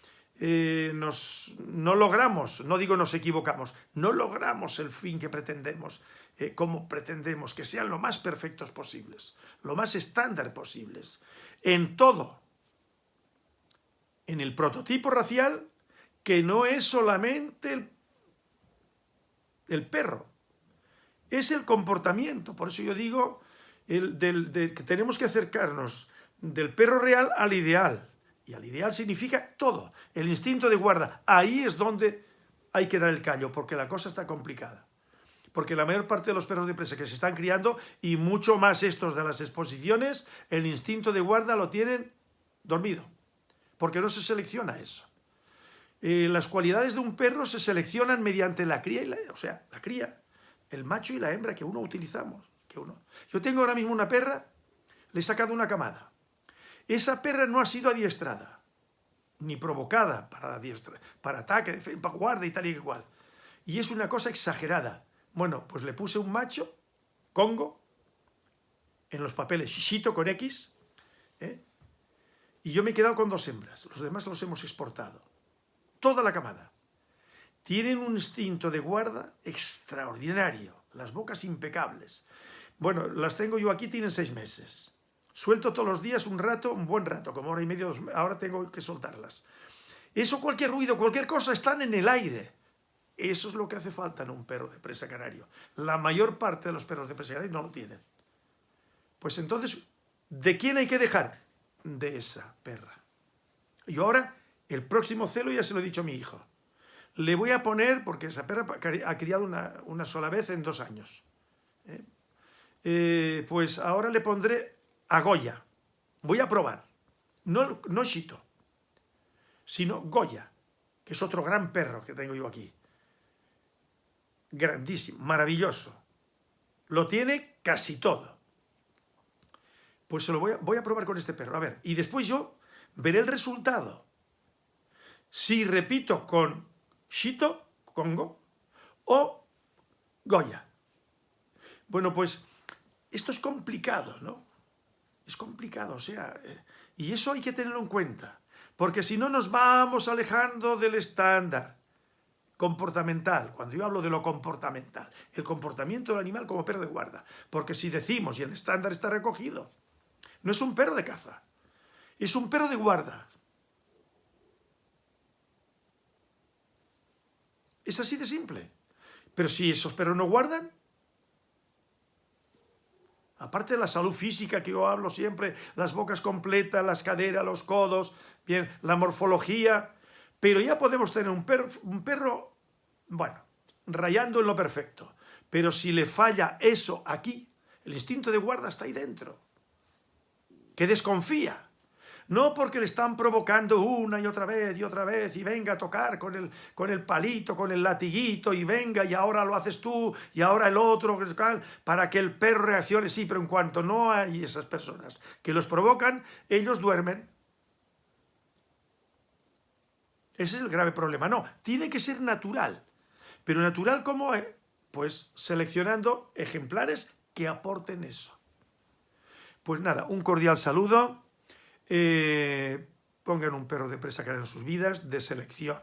Eh, nos, no logramos, no digo nos equivocamos, no logramos el fin que pretendemos, eh, como pretendemos, que sean lo más perfectos posibles, lo más estándar posibles, en todo, en el prototipo racial, que no es solamente el, perro, es el comportamiento, por eso yo digo el, que tenemos que acercarnos del perro real al ideal, y al ideal significa todo, el instinto de guarda. Ahí es donde hay que dar el callo, porque la cosa está complicada. porque la mayor parte de los perros de presa que se están criando, y mucho más estos de las exposiciones, el instinto de guarda lo tienen dormido, porque no se selecciona eso. Eh, las cualidades de un perro se seleccionan mediante la cría, y la, o sea, la cría, el macho y la hembra que uno utilizamos. Que uno. Yo tengo ahora mismo una perra, le he sacado una camada. Esa perra no ha sido adiestrada, ni provocada para, adiestra, para ataque, para guarda y tal y igual. Y es una cosa exagerada. Bueno, pues le puse un macho, Congo, en los papeles, Shishito con X, ¿eh? y yo me he quedado con dos hembras. Los demás los hemos exportado toda la camada. Tienen un instinto de guarda extraordinario, las bocas impecables. Bueno, las tengo yo aquí, tienen seis meses. Suelto todos los días un rato, un buen rato, como hora y media, ahora tengo que soltarlas. Eso, cualquier ruido, cualquier cosa, están en el aire. Eso es lo que hace falta en un perro de presa canario. La mayor parte de los perros de presa canario no lo tienen. Pues entonces, ¿de quién hay que dejar? De esa perra. Y ahora el próximo celo ya se lo he dicho a mi hijo. Le voy a poner, porque esa perra ha criado una, sola vez en dos años. ¿eh? Eh, pues ahora le pondré a Goya. Voy a probar. No, no Shito, sino Goya, que es otro gran perro que tengo yo aquí. Grandísimo, maravilloso. Lo tiene casi todo. Pues se lo voy a, voy a probar con este perro. A ver, y después yo veré el resultado si repito con Shito, Congo, o Goya. Bueno, pues esto es complicado, ¿no? Es complicado, o sea, eh, y eso hay que tenerlo en cuenta, porque si no nos vamos alejando del estándar comportamental, cuando yo hablo de lo comportamental, el comportamiento del animal como perro de guarda, porque si decimos, y el estándar está recogido, no es un perro de caza, es un perro de guarda, Es así de simple. Pero si esos perros no guardan, aparte de la salud física que yo hablo siempre, las bocas completas, las caderas, los codos, bien, la morfología, pero ya podemos tener un perro, un perro, bueno, rayando en lo perfecto. Pero si le falla eso aquí, el instinto de guarda está ahí dentro, que desconfía. No porque le están provocando una y otra vez y otra vez y venga a tocar con el, con el palito, con el latiguito y venga y ahora lo haces tú y ahora el otro, para que el perro reaccione. Sí, pero en cuanto no hay esas personas que los provocan, ellos duermen. Ese es el grave problema. No, tiene que ser natural. Pero natural como, pues seleccionando ejemplares que aporten eso. Pues nada, un cordial saludo eh, pongan un perro de presa en sus vidas de selección,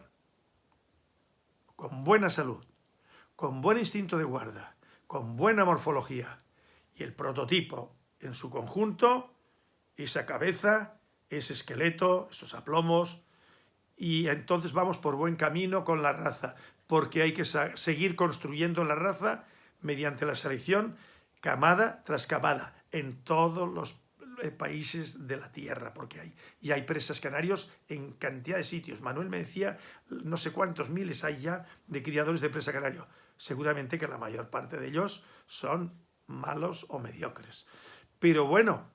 con buena salud, con buen instinto de guarda, con buena morfología y el prototipo en su conjunto, esa cabeza, ese esqueleto, esos aplomos, y entonces vamos por buen camino con la raza, porque hay que seguir construyendo la raza mediante la selección camada tras camada en todos los países de la tierra, porque hay, y hay presas canarios en cantidad de sitios. Manuel me decía, no sé cuántos miles hay ya de criadores de presa canario. Seguramente que la mayor parte de ellos son malos o mediocres. Pero bueno,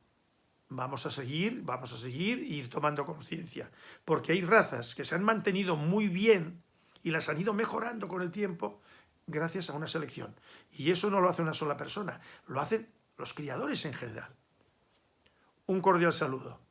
vamos a seguir, vamos a seguir e ir tomando conciencia, porque hay razas que se han mantenido muy bien y las han ido mejorando con el tiempo gracias a una selección. Y eso no lo hace una sola persona, lo hacen los criadores en general. Un cordial saludo.